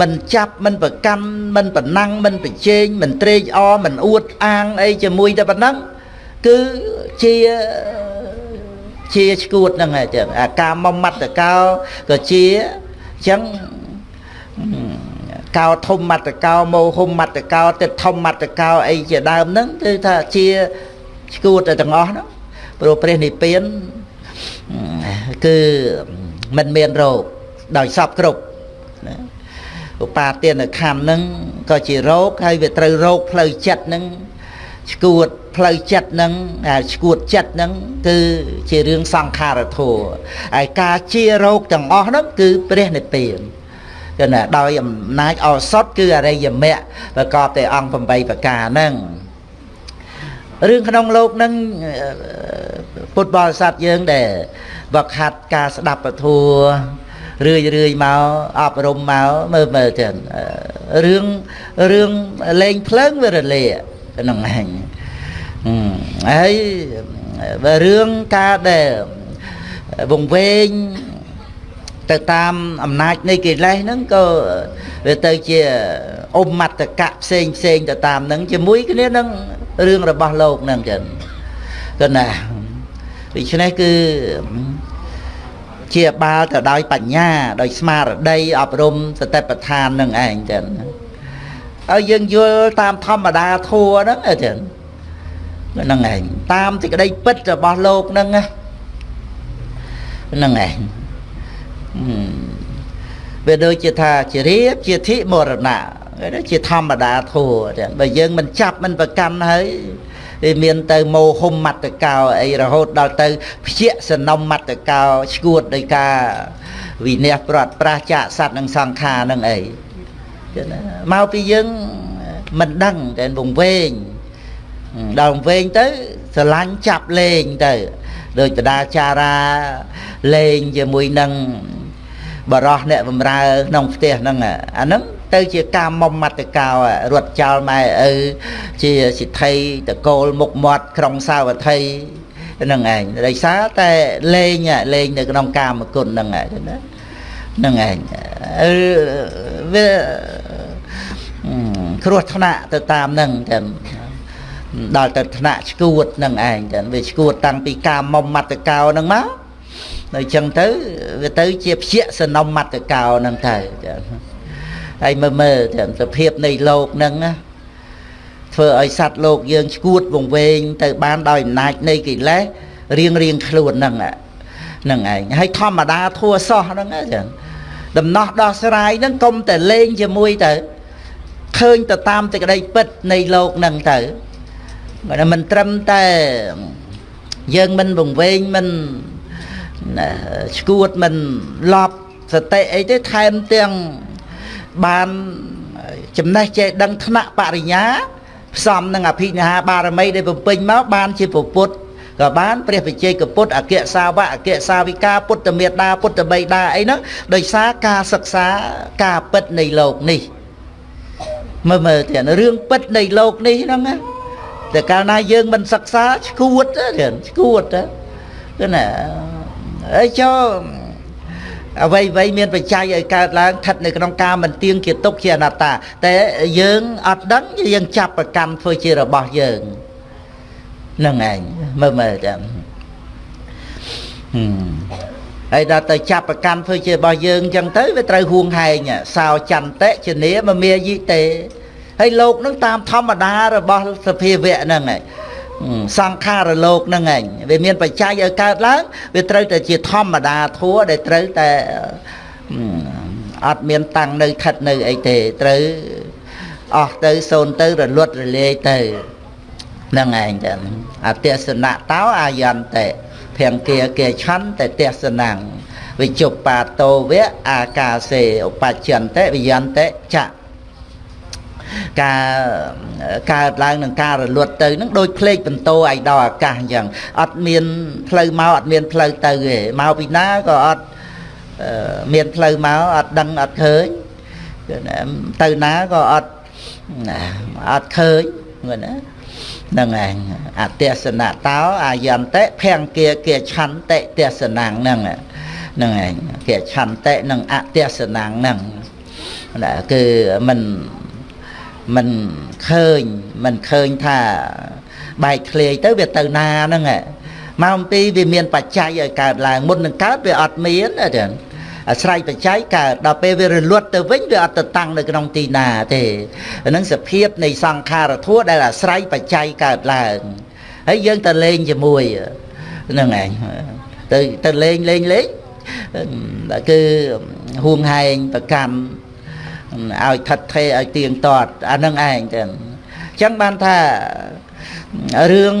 មិនចាប់មិនប្រកាន់មិនប្រណាំងមិនប្រជែងមិនត្រេកអរមិនអួតអាងអីជាមួយតែប៉ុណ្ណឹងគឺជា ជាឈួតហ្នឹងហើយចឹងអាការមុំមត្តកោក៏ជាអញ្ចឹងកោធំមត្តកោមោហុំមត្តកោទឹកធំមត្តកោអីជាដើមហ្នឹងគឺថាជាឈួតតែទាំងអស់ហ្នឹងព្រោះព្រះនិព្វានគឺមិនមានរោគដោយសពគ្រប់ណាឧបាទានខណ្ឌហ្នឹងក៏ជារោគហើយវាត្រូវរោគផ្លូវចិត្តហ្នឹង ឆ្កួតផ្លូវចិត្តនឹងឆ្កួតចិត្តនឹងគឺជារឿងសង្ខារធัวហើយការជារោគទាំងអស់នោះគឺព្រះនិព្វានគឺណាដោយអំណាចអសតគឺអរិយមគ្គប្រកបតែអង្គ8ប្រការហ្នឹងរឿងក្នុងលោកនឹងពុទ្ធបរិស័ទយើងដែលវឹកហាត់ការស្ដាប់ពធัวរឿយរឿយមកអប់រំមកមើលមើលទៅរឿងរឿងលេងភ្លើងវារលា នឹងឯងហើយបើរឿងការដែលវង្វេងទៅតាមអំណាចនៃកិលេសហ្នឹងក៏វាទៅជាអមតកៈផ្សេងផ្សេងទៅតាមហ្នឹងជាមួយគ្នានឹងរឿងរបស់លោកហ្នឹងចឹងក៏ណាដូច្នេះគឺជាបាលទៅដោយបញ្ញាដោយស្មារតីអប់រំសតិប្បដ្ឋាននឹងឯងចឹង ឲ្យយើងយល់តាមធម្មតាធัวហ្នឹងចឹងហ្នឹងឯងតាមសេចក្តីពិតរបស់លោកហ្នឹងហ្នឹងឯងវាដូចជាថាជារៀបជាធិមរណៈជាធម្មតាធัวចឹងបើយើងមិនចាប់មិនប្រកាន់ហើយ វាមានទៅមោហុំមត្តកោអីរហូតដល់ទៅភ្ជាសនំមត្តកោឈួតដោយការវិន័យប្រត់ប្រាសចាកសัตว์និងសង្ខារនឹងអីចឹងណា មកពីយើងមិនដឹងតែវង្វេងដល់វែងទៅស្រឡាញ់ចាប់លេងទៅដូចបដាចារាលេងជាមួយនឹងបរោះអ្នកបំរើក្នុងផ្ទះហ្នឹងអាហ្នឹងទៅជាការមុំមត្តកោរត់ចោលម៉ែឪជាសិទ្ធិតកូលមុខមាត់ក្រុងសាវត្ថីហ្នឹងឯងដោយសារតែលេងលេងនៅក្នុងកាមគុណហ្នឹងឯងណាហ្នឹងឯងវា គ្រោះថ្នាក់ទៅតាមហ្នឹងតែដល់ទៅថ្នាក់ឈួតនឹងឯងចឹងវាឈួតតាំងពីការមុំមត្តកោនឹងមកនៅចឹងទៅវាទៅជាព្យាសនំមត្តកោនឹងទៅចឹងហើយមើលមើលចឹងសភាពនៃលោកនឹងណាធ្វើឲ្យសត្វលោកយើងឈួតវង្វេងទៅបានដោយអំណាចនៃកិលេសរៀងរៀងខ្លួនហ្នឹងហ្នឹងឯងហើយធម្មតាធัวសោះហ្នឹងចឹងដំណោះដោះស្រាយហ្នឹងកុំតែលេងជាមួយទៅ ឃើញទៅតាមសេចក្តីពិតនៃលោកហ្នឹងទៅបើមិនត្រឹមតែយើងមិនវង្វេងមិនឈួតមិនឡប់សតិអីទេថែមទាំងបានចំណេះចេះដឹងថ្នាក់បរិញ្ញាផ្សំនឹងអភិនិហាបារមីដែលបំពេញមកបានជាពុទ្ធក៏បានព្រះវិជ័យកពុទ្ធអគ្គសាវកអគ្គសាវិកាពុទ្ធមេតាពុទ្ធបិតាអីហ្នឹងដោយសារការសិក្សាការពិតនៃលោកនេះ មើលមើលទៀតរឿងពិតនៃលោកនេះហ្នឹងណាតែកាលណាយើងមិនសិក្សាឈួតទេឈួតទៅណាអីចុះអ្វីអ្វីមានបច្ច័យឲ្យកើតឡើងស្ថិតនៅក្នុងការមិនទៀងជាទុកជាអនត្តា តែយើងអត់ដឹងយើងចាប់ប្រកម្មធ្វើជារបស់យើងនឹងឯងមើលមើលចាំ ហើយដល់ទៅចាប់ប្រកម្មធ្វើជារបស់យើងអញ្ចឹងទៅវាត្រូវហួងហែងសោចន្តិជនីមមាយិតេហើយលោកនឹងតាមធម្មតារបស់សភាវៈហ្នឹងឯងសង្ខារលោកហ្នឹងឯងវាមានបច្ច័យឲ្យកើតឡើងវាត្រូវតែជាធម្មតាធัวដែលត្រូវតែអត់មានតាំងនៅខិតនៅអីទេត្រូវអស់ទៅសូន្យទៅរលត់រលាយទៅហ្នឹងឯងចឹងអទេសនៈតោអាយន្តិ ភង្គាគេឆន្ទតទេសនំវិជុបាតោវៈអាកាសេឧបច្ចន្តិវិយន្តិចៈការកើតឡើងនឹងការរលត់ទៅនឹងដូចភ្លេចបន្ទោឲ្យដល់អាកាសអញ្ចឹងអត់មានផ្លូវមកអត់មានផ្លូវទៅទេមកពីណាក៏អត់មានផ្លូវមកអត់ដឹងអត់ឃើញទៅណាក៏អត់អត់ឃើញហ្នឹងណា នឹងឯងអទេសនៈតោអាយន្តិភង្គាគាឆន្តិទេសនាងហ្នឹងហ្នឹងឯងគាឆន្តិនិងអទេសនាងហ្នឹងគឺមិនមិនឃើញមិនឃើញថាបែកធ្លាយទៅវាទៅណាហ្នឹងមកអំពីវាមានបច្ច័យឲ្យកើតឡើងមុននឹងកើតវាអត់មានទេ អាស្រ័យបច្ច័យកើតដល់ពេលវារលត់ទៅវិញវាអត់ទៅតាំងនៅក្នុងទីណាទេហ្នឹងសភាពនៃសង្ខារធัวដែលអាស្រ័យបច្ច័យកើតឡើងហើយយើងទៅលេងជាមួយហ្នឹងឯងទៅទៅលេងលេងលេងគឺហួងហែងប្រកម្មឲ្យថិតថេរឲ្យទៀងទាត់អានឹងឯងទៅអញ្ចឹងបានថា រឿង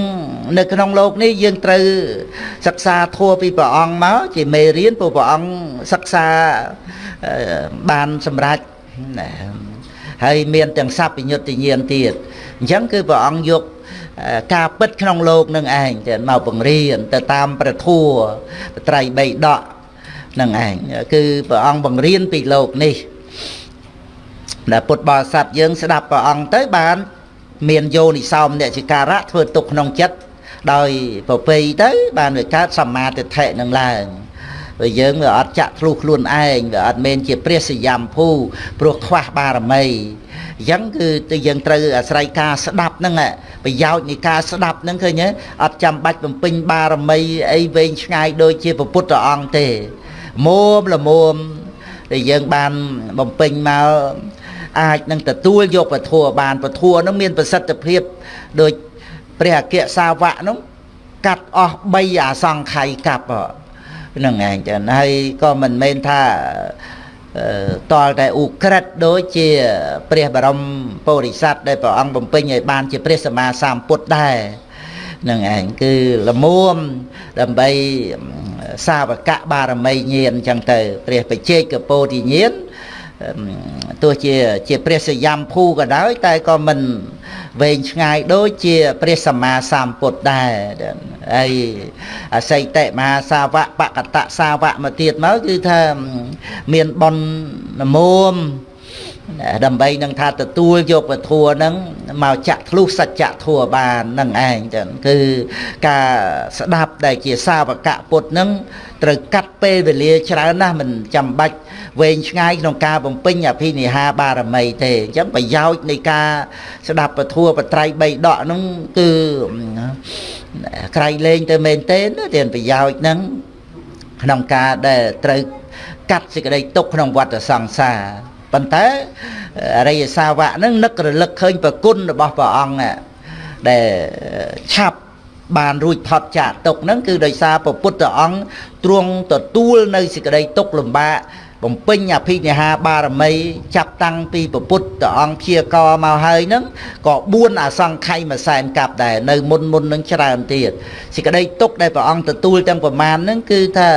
នៅក្នុងโลกនេះយើងត្រូវសិក្សាធัวពីព្រះអង្គមកជាមេរៀនព្រោះព្រះអង្គសិក្សាបានសម្រេចហើយមានទាំងសัพពញ្ញុតញ្ញាណទៀតអញ្ចឹងគឺព្រះអង្គយកការពិតក្នុងโลกនឹងឯងទៅមកបង្រៀនទៅតាមព្រះធัวត្រៃបីដកនឹងឯងគឺព្រះអង្គបង្រៀនពីโลกនេះដែលពុទ្ធបរិស័ទយើងស្ដាប់ព្រះអង្គទៅបាន មានយោនិសោមអ្នកជាការៈធ្វើទុកក្នុងចិត្តដោយប្រពៃទៅ បានវាកើតសមាទិដ្ឋិនឹងឡើងព្រោះយើងវាអត់ចាក់ធ្លុះខ្លួនឯងវាអត់មែនជាព្រះសយំភូព្រោះខ្វះបារមីអញ្ចឹងគឺទៅយើងត្រូវអាស្រ័យការស្ដាប់ហ្នឹងប្រយោជន៍នៃការស្ដាប់ហ្នឹងឃើញទេអត់ចាំបាច់បំពេញបារមីអីវែងឆ្ងាយដូចជាពុទ្ធអង្គទេមុំល្មមដែលយើងបានបំពេញមក អាចនឹងទទួលយកពធัวបានពធัวនឹងមានប្រសិទ្ធភាពដូចព្រះអគ្គសាវកនោះកាត់អស់3អាសង្ខ័យកាប់ហ្នឹងឯងចឹងហើយក៏មិនមែនថាតលតែឧក្រិតដូចជាព្រះបរមពុរិស័ទដែលព្រះអង្គបំពេញឲ្យបានជាព្រះសម្មាសម្ពុទ្ធដែរនឹងឯងគឺលមួមដើម្បីសាវកៈបារមីញាណអញ្ចឹងទៅព្រះបជេកកពោធិញាណ ទោះជាជាព្រះសយំភូក៏ដោយ តែក៏មិនវែងឆ្ងាយដូចជាព្រះសម្មាសម្ពុទ្ធដែរហើយអសិតិមហាសាវកបកតសាវកមកទៀតមកគឺថាមានបននមម ដើម្បីនឹងថាទទួលយកពធัวហ្នឹងមកចាក់ធ្លុះសច្ចធัวបាននឹងឯងចឹងគឺការស្ដាប់ដែលជាសាវកពុទ្ធហ្នឹងត្រូវកាត់ពេលវេលាច្រើនណាស់មិនចាំបាច់វែងឆ្ងាយក្នុងការបំពេញអភិនិហាបារមីទេអញ្ចឹងប្រយោជន៍នៃការស្ដាប់ពធัวបត្រៃបីដកហ្នឹងគឺក្រៃលែងទៅមែនទេណាទានប្រយោជន៍ហ្នឹងក្នុងការដែលត្រូវកាត់សេចក្តីទុកក្នុងវដ្តសង្សារ ប៉ុន្តែអរិយសាវកហ្នឹងនឹករលឹកឃើញប្រគុណរបស់ព្រះអង្គដែលឆាប់បានរួចផុតចាកទុកហ្នឹងគឺដោយសារព្រះពុទ្ធអង្គទ្រង់ទទួលនៅសេចក្តីទុកលំបាកបំពេញអភិនិហាបារមីចាប់តាំងពីព្រះពុទ្ធអង្គព្យាករមកហើយហ្នឹងក៏4អសង្ខ័យមួយសែនកាប់ដែរនៅមុនមុននឹងច្រើនទៀតសេចក្តីទុកដែលព្រះអង្គទទួលទាំងប្រមាណហ្នឹងគឺថា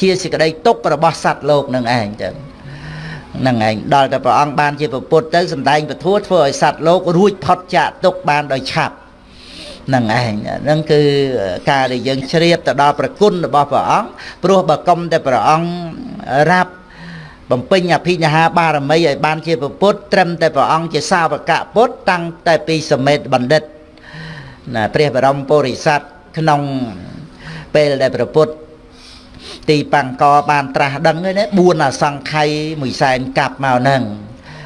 ជាសេចក្តីទុករបស់សត្វលោកនឹងឯងចឹង ហ្នឹងឯងដល់តែព្រះអង្គបានជាពុទ្ធទៅសំដែងពធធ្វើឲ្យសត្វលោករួចផុតចាកទុកបានដោយឆាប់ហ្នឹងឯងហ្នឹងគឺការដែលយើងជ្រាបទៅដល់ប្រគុណរបស់ព្រះអង្គព្រោះបើកុំតែព្រះអង្គរាប់បំពេញអភិញ្ញាបារមីឲ្យបានជាពុទ្ធត្រឹមតែព្រះអង្គជាសាវកពុទ្ធតាំងតែពីសមេតបណ្ឌិតណាព្រះបរមពុរិស័ទក្នុងពេលដែលព្រះពុទ្ធ ទីបង្កបានត្រាស់ដឹងហ្នឹង4អសង្ខ័យមួយសែនកាប់មកហ្នឹង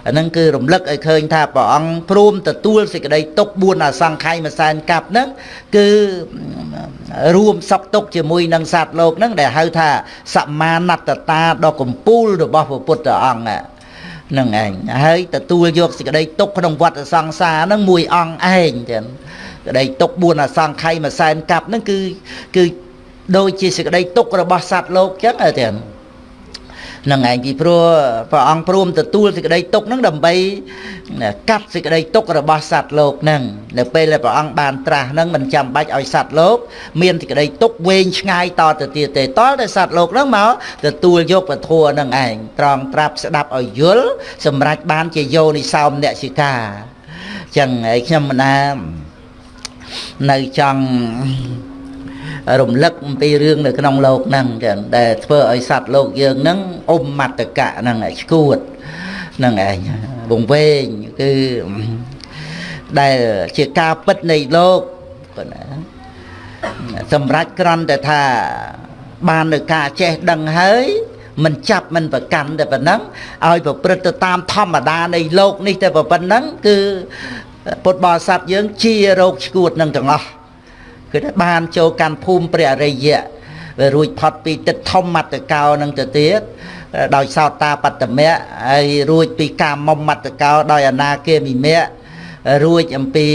អាហ្នឹងគឺរំលឹកឲ្យឃើញថាព្រះអង្គព្រមទទួលសេចក្តីទុក4អសង្ខ័យមួយសែនកាប់ហ្នឹងគឺរួមសពទុកជាមួយនឹងសត្វលោកហ្នឹងដែលហៅថាសមាណត្តតាដ៏កម្ពូលរបស់ព្រះពុទ្ធអង្គហ្នឹងឯងហើយទទួលយកសេចក្តីទុកក្នុងវដ្តសង្សារហ្នឹងមួយអង្គឯងចឹងក្តីទុក4អសង្ខ័យមួយសែនកាប់ហ្នឹងគឺគឺ ដូចជាសេចក្តីទុករបស់សត្វលោកចឹងទេនឹងឯងពីព្រោះព្រះអង្គព្រមទទួលសេចក្តីទុកហ្នឹងដើម្បី កាត់សេចក្តីទុករបស់សត្វលោកហ្នឹងនៅពេលដែលព្រះអង្គបានត្រាស់ហ្នឹងមិនចាំបាច់ឲ្យសត្វលោក មានសេចក្តីទុកវែងឆ្ងាយតទៅទៀតទេតតែសត្វលោកហ្នឹងមកទទួលយកពធัวហ្នឹងឯងត្រង់ត្រាប់ស្ដាប់ឲ្យយល់សម្រាប់បានជាយោនិសោមនសិកាចឹងឯខ្ញុំមិនណានៅចង់ រំលឹកអំពីរឿងនៅក្នុងលោកហ្នឹងចឹងដែលធ្វើឲ្យសត្វលោកយើងហ្នឹងអុំមត្តកៈហ្នឹងឯងឈួតហ្នឹងឯងវង្វេងគឺដែលជាការពិតនៃលោកគាត់ណាសម្រាប់ក្រន់តែថាបាននៅការចេះដឹងហើយមិនចាប់មិនប្រកាន់តែប៉ុណ្ណឹងឲ្យប្រព្រឹត្តទៅតាមធម្មតានៃលោកនេះតែប៉ុណ្ណឹងគឺពុទ្ធបរិស័ទយើងជារោគឈួតនឹងទាំងអស់ គឺថាបានចូលកាន់ភូមិព្រះអរិយៈវារួចផុតពីទឹកធម្មតកោនឹងទៅទៀតដោយសោតាបត្តមៈហើយរួចពីកាមមត្តកោដោយអនាគាមិមៈរួចអំពី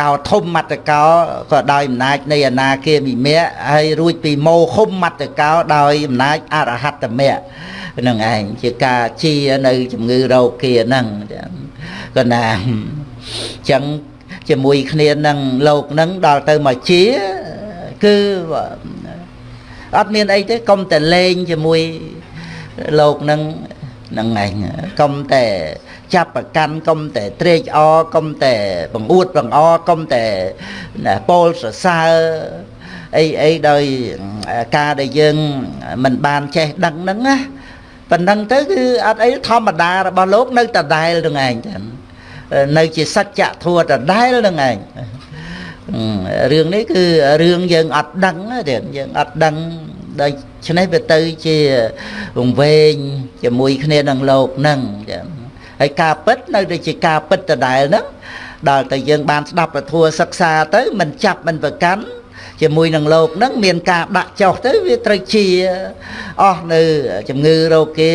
កោធំមត្តកោក៏ដោយអំណាចនៃអនាគាមិមៈហើយរួចពីមោហុំមត្តកោដោយអំណាចអរហត្តមៈនឹងឯងជាការជានៅជំងឺរោគាហ្នឹងក៏ណាអញ្ចឹង ជាមួយគ្នានឹងលោកនឹងដល់ទៅមកជាគឺអត់មានអីទេកុំតែលេងជាមួយលោកនឹងនឹងឯងកុំតែចាប់ប្រកាន់កុំតែត្រេកអរកុំតែបង្អួតបង្អកុំតែពោលសរសើរអីអីដោយការដែលយើងមិនបានចេះដឹងហ្នឹងណាប៉ុណ្ណឹងទៅគឺអត់អីធម្មតារបស់លោកនៅដដែលនឹងឯងចឹង នៅជាសច្ចធម៌ដដែលនឹងឯងរឿងនេះគឺរឿងយើងអត់ដឹងទេយើងអត់ដឹងដូច្នេះវាទៅជាវង្វេងជាមួយគ្នានឹងលោកនឹងចឹងហើយការពិតនៅតែជាការពិតដដែលហ្នឹងដល់តែយើងបានស្ដាប់ពធសិក្សាទៅមិនចាប់មិនប្រកាន់ ជាមួយនឹងលោកនឹងមានការដាក់ចុះទៅវាត្រូវជាអស់នៅជំងឺរោគគេ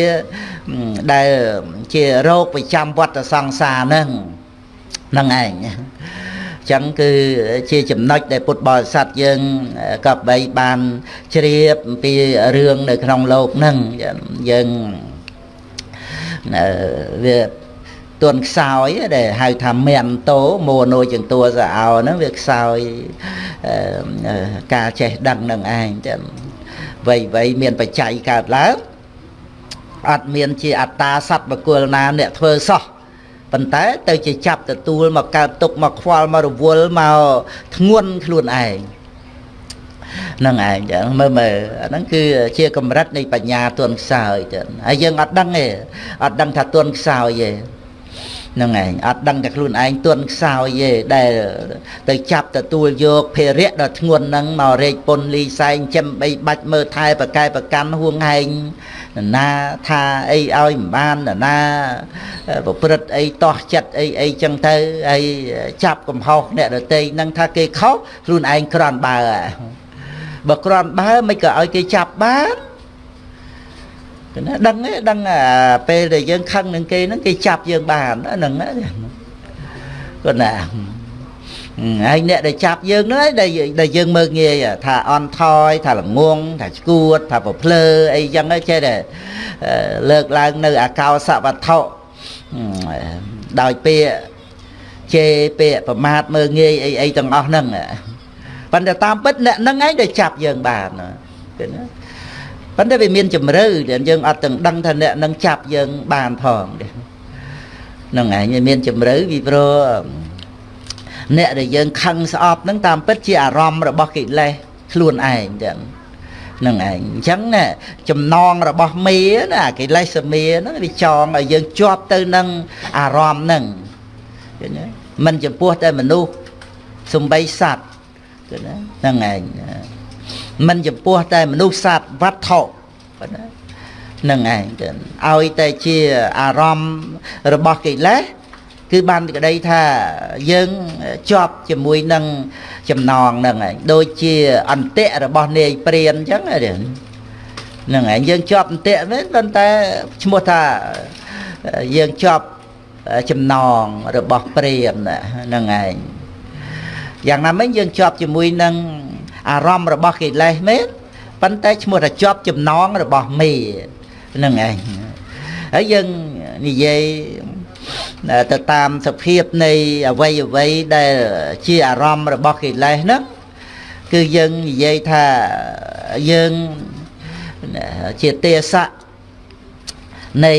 ដែលជារោគប្រចាំវត្តសង្សារនឹងនឹងឯងចឹងគឺជាចំណុចដែលពុទ្ធបរិស័ទយើងក៏បីបានជ្រាបអំពីរឿងនៅក្នុងលោកហ្នឹងយើងវា ទទួនខ្សោយដែលហៅថាមៀនតោមួនួយជាងតួសអោហ្នឹងវាខ្សោយការចេះដឹងនឹងឯងចឹងវ័យវ័យមានបច្ច័យកើតឡើងអត់មានជាអត្តាសត្វបកុលណាអ្នកធ្វើសោះប៉ុន្តែទៅជាចាប់ទទួលមកកើតទុកមកខ្វល់មករវល់មកធ្ងន់ខ្លួនឯងនឹងឯងចឹងមើលមើលអាហ្នឹងគឺជាកម្រិតនៃបញ្ញាទន់ខ្សោយទៅហើយយើងអត់ដឹងទេអត់ដឹងថាទន់ខ្សោយទេ នឹងឯងអត់ដឹងតែខ្លួនឯងទន់ខ្សោយទេដែលទៅចាប់ទទួលយកភារៈដ៏ធ្ងន់ហ្នឹងមករែកពុនលីសែងចិមបីបាច់មើលថែប្រកែប្រកាន់ហួងហែងណាថាអីឲ្យមិនបានណាប្រព្រឹត្តអីតោះចិត្តអីអីចឹងទៅហើយចាប់កំហុសអ្នកដតីនឹងថាគេខុសខ្លួនឯងក្រន់បើបើក្រន់បើមិនក៏ឲ្យគេចាប់បានគឺ ណាដឹងទេដឹងពេលដែលយើងខឹងនឹងគេហ្នឹងគេចាប់យើងបានហ្នឹងគាត់ណាហើយអ្នកដែលចាប់យើងហ្នឹងដែលដែលយើងមើងងាយថាអន់ថយថាល្ងងថាឈួតថាប្រភ្លើអីចឹងចេះតែលើកឡើងនៅអាកោសវត្ថុដោយពាក្យជេរពាក្យប្រមាថមើងងាយអីអីទាំងអស់ហ្នឹងប៉ុន្តែតាមពិតអ្នកហ្នឹងឯងដែលចាប់យើងបានគឺណា ប៉ុន្តែវាមានជំរឿដែលយើងអត់ទាំងដឹងថាអ្នកនឹងចាប់យើងបានផងហ្នឹងឯងមានជំរឿពីព្រោះអ្នកដែលយើងខឹងស្អប់ហ្នឹងតាមពិតជាអារម្មណ៍របស់កិលេសខ្លួនឯងចឹងនឹងឯងអញ្ចឹងណាចំណងរបស់មេណាកិលេសមេហ្នឹងវាចងឲ្យយើងជាប់ទៅនឹងអារម្មណ៍ហ្នឹងឃើញទេមិនចំពោះតែមនុស្សសំបីសត្វឃើញទេហ្នឹងឯង មិនចំពោះតែមនុស្សសត្វវត្ថុប៉ុណ្ណានឹងឯងទៅឲ្យតែជាអារម្មណ៍របស់កិលេសគឺបានក្តីថាយើងជាប់ជាមួយនឹងចំណងហ្នឹងឯងដូចជាអន្តិរបស់នាយព្រានអញ្ចឹងហ្នឹងឯងយើងជាប់អន្តិមែនប៉ុន្តែឈ្មោះថាយើងជាប់ចំណងរបស់ព្រានហ្នឹងឯងយ៉ាងណាមិញយើងជាប់ជាមួយនឹង អារម្មណ៍របស់កិលេសមែនប៉ុន្តែឈ្មោះថាជាប់ចំណងរបស់មេហ្នឹងឯងហើយយើងនិយាយទៅតាមសភាពនៃអវ័យអវ័យដែលជាអារម្មណ៍របស់កិលេសហ្នឹងគឺយើងនិយាយថាយើងជាទេសៈនៃ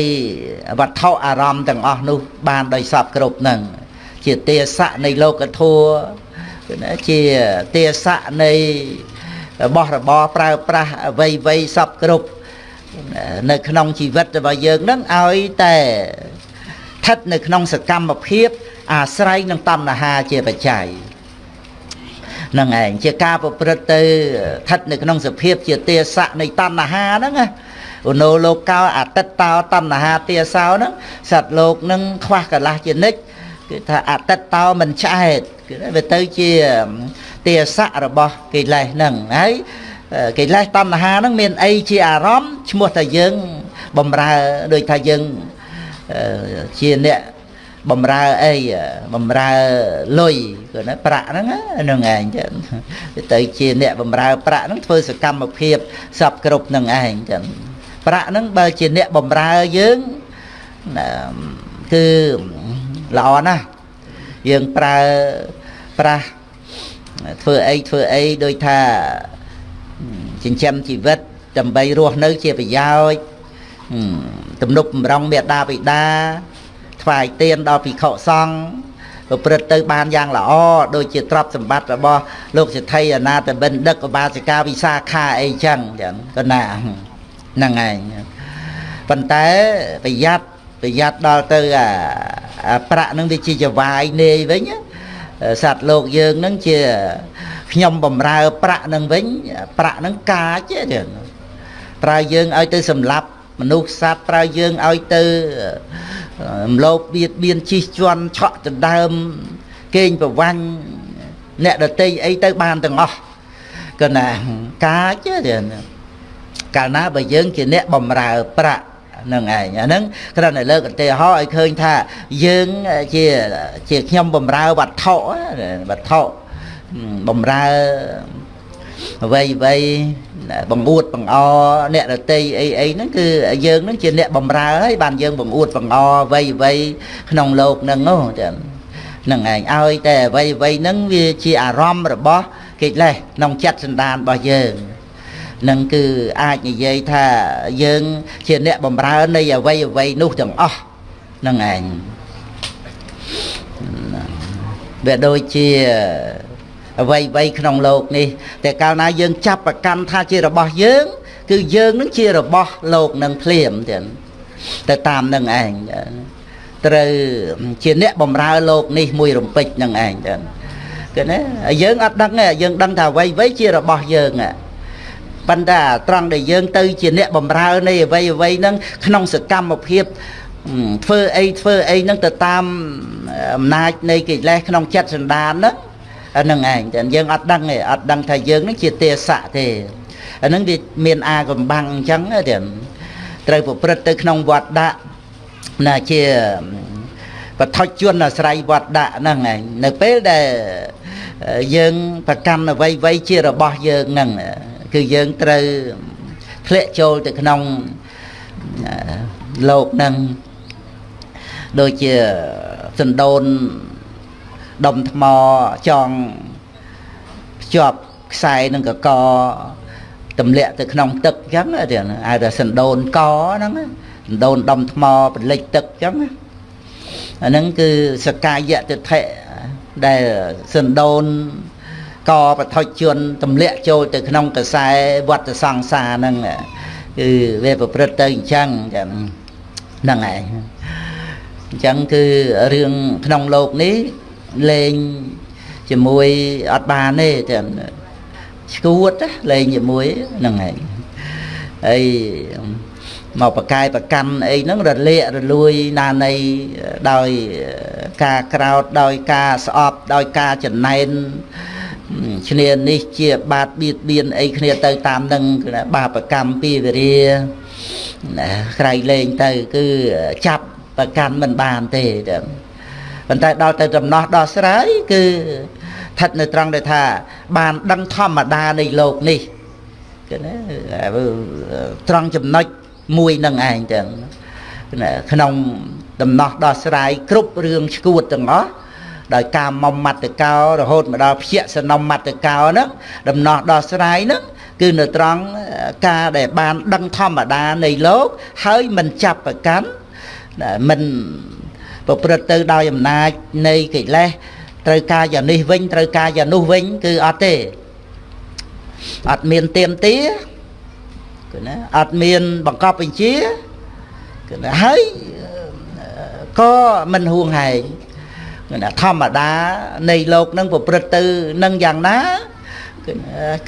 វត្ថុអារម្មណ៍ទាំងអស់នោះបានដោយសពគ្រប់ហ្នឹងជាទេសៈនៃលោកធัว ជាទេសៈនៃរបស់របរប្រើប្រាស់អ្វីអ្វីសពគ្រប់នៅក្នុងជីវិតរបស់យើងនឹងឲ្យតែស្ថិតនៅក្នុងសកម្មភាពអាស្រ័យនឹងតណ្ហាជាបច្ច័យនឹងឯងជាការប្រព្រឹត្តទៅស្ថិតនៅក្នុងសភាពជាទេសៈនៃតណ្ហាហ្នឹងណាឧណោលោកោអតិតតោតណ្ហាទេសោហ្នឹងសត្វលោកនឹងខ្វះកលាស់ជានិច្ច គឺថាអតិតតោមិនឆ្អែតគឺវាទៅជាទេសៈរបស់កិលេសហ្នឹងហើយកិលេសតណ្ហាហ្នឹងមានអីជាអារម្មណ៍ឈ្មោះតែយើងបំរើដូចថាយើងជាអ្នកបំរើអីបំរើលុយគឺណាប្រាក់ហ្នឹងហ្នឹងឯងចឹងទៅជាអ្នកបំរើប្រាក់ហ្នឹងធ្វើសកម្មភាពសពគ្រប់ហ្នឹងឯងចឹងប្រាក់ហ្នឹងបើជាអ្នកបំរើយើងគឺ ល្អណាស់យើងប្រើប្រាស់ធ្វើអីធ្វើអីដូចថាចិញ្ចឹមជីវិតដើម្បីរស់នៅជាប្រយោជន៍ទំនុកបំរុងមេដាបិតាថ្វាយទានដល់ភិក្ខុសង្ឃប្រព្រឹត្តទៅបានយ៉ាងល្អដូចជាទ្រព្យសម្បត្តិរបស់លោកសិទ្ធិអនាតបិណ្ឌិកឧបាសិកាវិសាខាអីចឹងចឹងក៏ណាហ្នឹងឯងប៉ុន្តែប្រយ័ត្ន ប្រយ័ត្នដល់ទៅអាប្រាក់នឹងវាជាចវាយនេយវិញសត្វលោកយើងនឹងជាខ្ញុំបំរើប្រាក់នឹងវិញប្រាក់នឹងកាចទេប្រើយើងឲ្យទៅសម្លាប់មនុស្សសត្វប្រើយើងឲ្យទៅរំលោភបៀតបៀនជិះជាន់ឆក់ដណ្ដើមកេងប្រវាញ់អ្នកដតីអីទៅបានទាំងអស់ក៏ណាកាចទេកាលណាបើយើងជាអ្នកបំរើប្រាក់ នឹងឯងអាហ្នឹងគ្រាន់តែលើកឧទាហរណ៍ឲ្យឃើញថាយើងជាជាខ្ញុំបំរើវត្ថុវត្ថុបំរើអ្វីអ្វីបង្អួតបង្អអ្នករតីអីអីហ្នឹងគឺយើងហ្នឹងជាអ្នកបំរើហើយបានយើងបង្អួតបង្អអ្វីអ្វីក្នុងលោកហ្នឹងនោះចានឹងឯងឲ្យតែអ្វីអ្វីហ្នឹងវាជាអារម្មណ៍របស់កិលេសក្នុងចិត្តសន្តានរបស់យើង នឹងគឺអាចនិយាយថាយើងជាអ្នកបំរើនៃអ្វីអ្វីនោះទាំងអស់នឹងឯងវាដូចជាអ្វីអ្វីក្នុងโลกនេះតែកាលណាយើងចាប់ប្រកាន់ថាជារបស់យើង គឺយើងនឹងជារបស់โลกនឹងភ្លាមទៀតទៅតាមនឹងឯងត្រូវជាអ្នកបំរើโลกនេះមួយរំពេចនឹងឯងទៀតគឺណាយើងអត់ដឹងទេយើងដឹងថាអ្វីអ្វីជារបស់យើង ប៉ុន្តែត្រង់ដែលយើងទៅជាអ្នកបំរើនៃអ្វីអ្វីហ្នឹងក្នុងសកម្មភាពធ្វើអីធ្វើអីហ្នឹងទៅតាមអំណាចនៃកិលេសក្នុងចិត្តសន្តានហ្នឹងហ្នឹងឯងតែយើងអត់ដឹងទេអត់ដឹងថាយើងហ្នឹងជាទេសៈទេអាហ្នឹងវាមានអាកំបាំងអញ្ចឹងទេត្រូវប្រព្រឹត្តទៅក្នុងវត្តដាក់ណាជាបឋិជនអាស្រ័យវត្តដាក់ហ្នឹងឯងនៅពេលដែលយើងប្រកាន់អ្វីអ្វីជារបស់យើងហ្នឹង គឺយើងត្រូវធ្លាក់ចូលទៅក្នុងលោកហ្នឹងដូចជាសណ្ដូនដុំថ្មចងភ្ជាប់ខ្សែនឹងកកទម្លាក់ទៅក្នុងទឹកអញ្ចឹងទៀតហៅថាសណ្ដូនកហ្នឹងសណ្ដូនដុំថ្មពលិចទឹកអញ្ចឹងអាហ្នឹងគឺសកាយៈទិដ្ឋិដែលសណ្ដូន កបឋិជនទម្លាក់ចូលទៅក្នុងកសែវត្តសង្សារហ្នឹងគឺវាប្រព្រឹត្តទៅអញ្ចឹងហ្នឹងឯងអញ្ចឹងគឺរឿងក្នុងโลกនេះលេងជាមួយអត់បានទេតែឈួតលេងជាមួយហ្នឹងឯងហើយមកបកាយប្រកាន់អីហ្នឹងរលាករលួយណានៃដោយការក្រោតដោយការស្អប់ដោយការចំណែន ឈ្នានេះជាបាតបៀតបៀនអីគ្នាទៅតាមនឹងបាបកម្មពីវិរិយណាក្រៃលែងទៅគឺចាប់ប្រកាន់មិនបានទេប៉ុន្តែដល់ទៅដំណោះដោះស្រាយគឺស្ថិតនៅត្រង់ដែលថា បានដឹងធម្មតានៃលោកនេះគឺណាត្រង់ចំណុចមួយនឹងឯងទាំងក្នុងដំណោះដោះស្រាយគ្រប់រឿងឈួតទាំងអស់ ដោយការមុំមត្តកោរហូតមកដល់ភយសនំមត្តកោហ្នឹងដំណោះដោះស្រាយហ្នឹងគឺនៅត្រង់ការដែលបានដឹងធម្មតានៃលោក ហើយមិនចាប់ប្រកាន់មិនប្រព្រឹត្តទៅដោយអំណាចនៃកិលេសត្រូវការយ៉ាងនេះវិញត្រូវការយ៉ាងនោះវិញ គឺអត់ទេអត់មានទៀមទាគឺណាអត់មានបង្កប់បញ្ជាគឺណាហើយក៏មិនហួងហែង គឺណាធម្មតានៃលោកនឹងប្រព្រឹត្តទៅនឹងយ៉ាងណា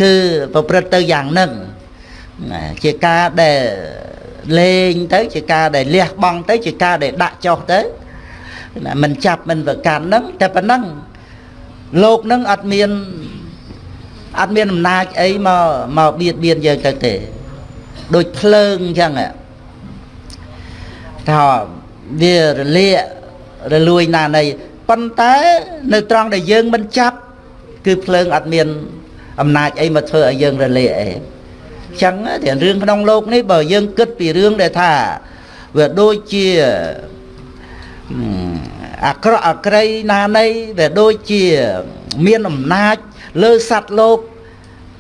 គឺប្រព្រឹត្តទៅយ៉ាងនឹងជាការដែលលេងទៅជាការដែលលះបង់ទៅជាការដែលដាក់ចុះទៅណាមិនចាប់មិនប្រកាន់ហ្នឹងតែប៉ុណ្ណឹងលោកហ្នឹងអត់មានអត់មានអំណាចអីមកមកបៀតបៀនយើងទៅទេដូចភ្លើងអញ្ចឹងថាវារលាករលួយណានៃ ប៉ុន្តែនៅត្រង់ដែលយើងមិនចាប់គឺភ្លើងអត់មានអំណាចអីមកធ្វើឲ្យយើងរលាកអីចឹងតែរឿងក្នុងโลกនេះបើយើងគិតពីរឿងដែលថាវាដូចជាអាក្រក់អាក្រីណានៃវាដូចជាមានអំណាចលើសត្វលោក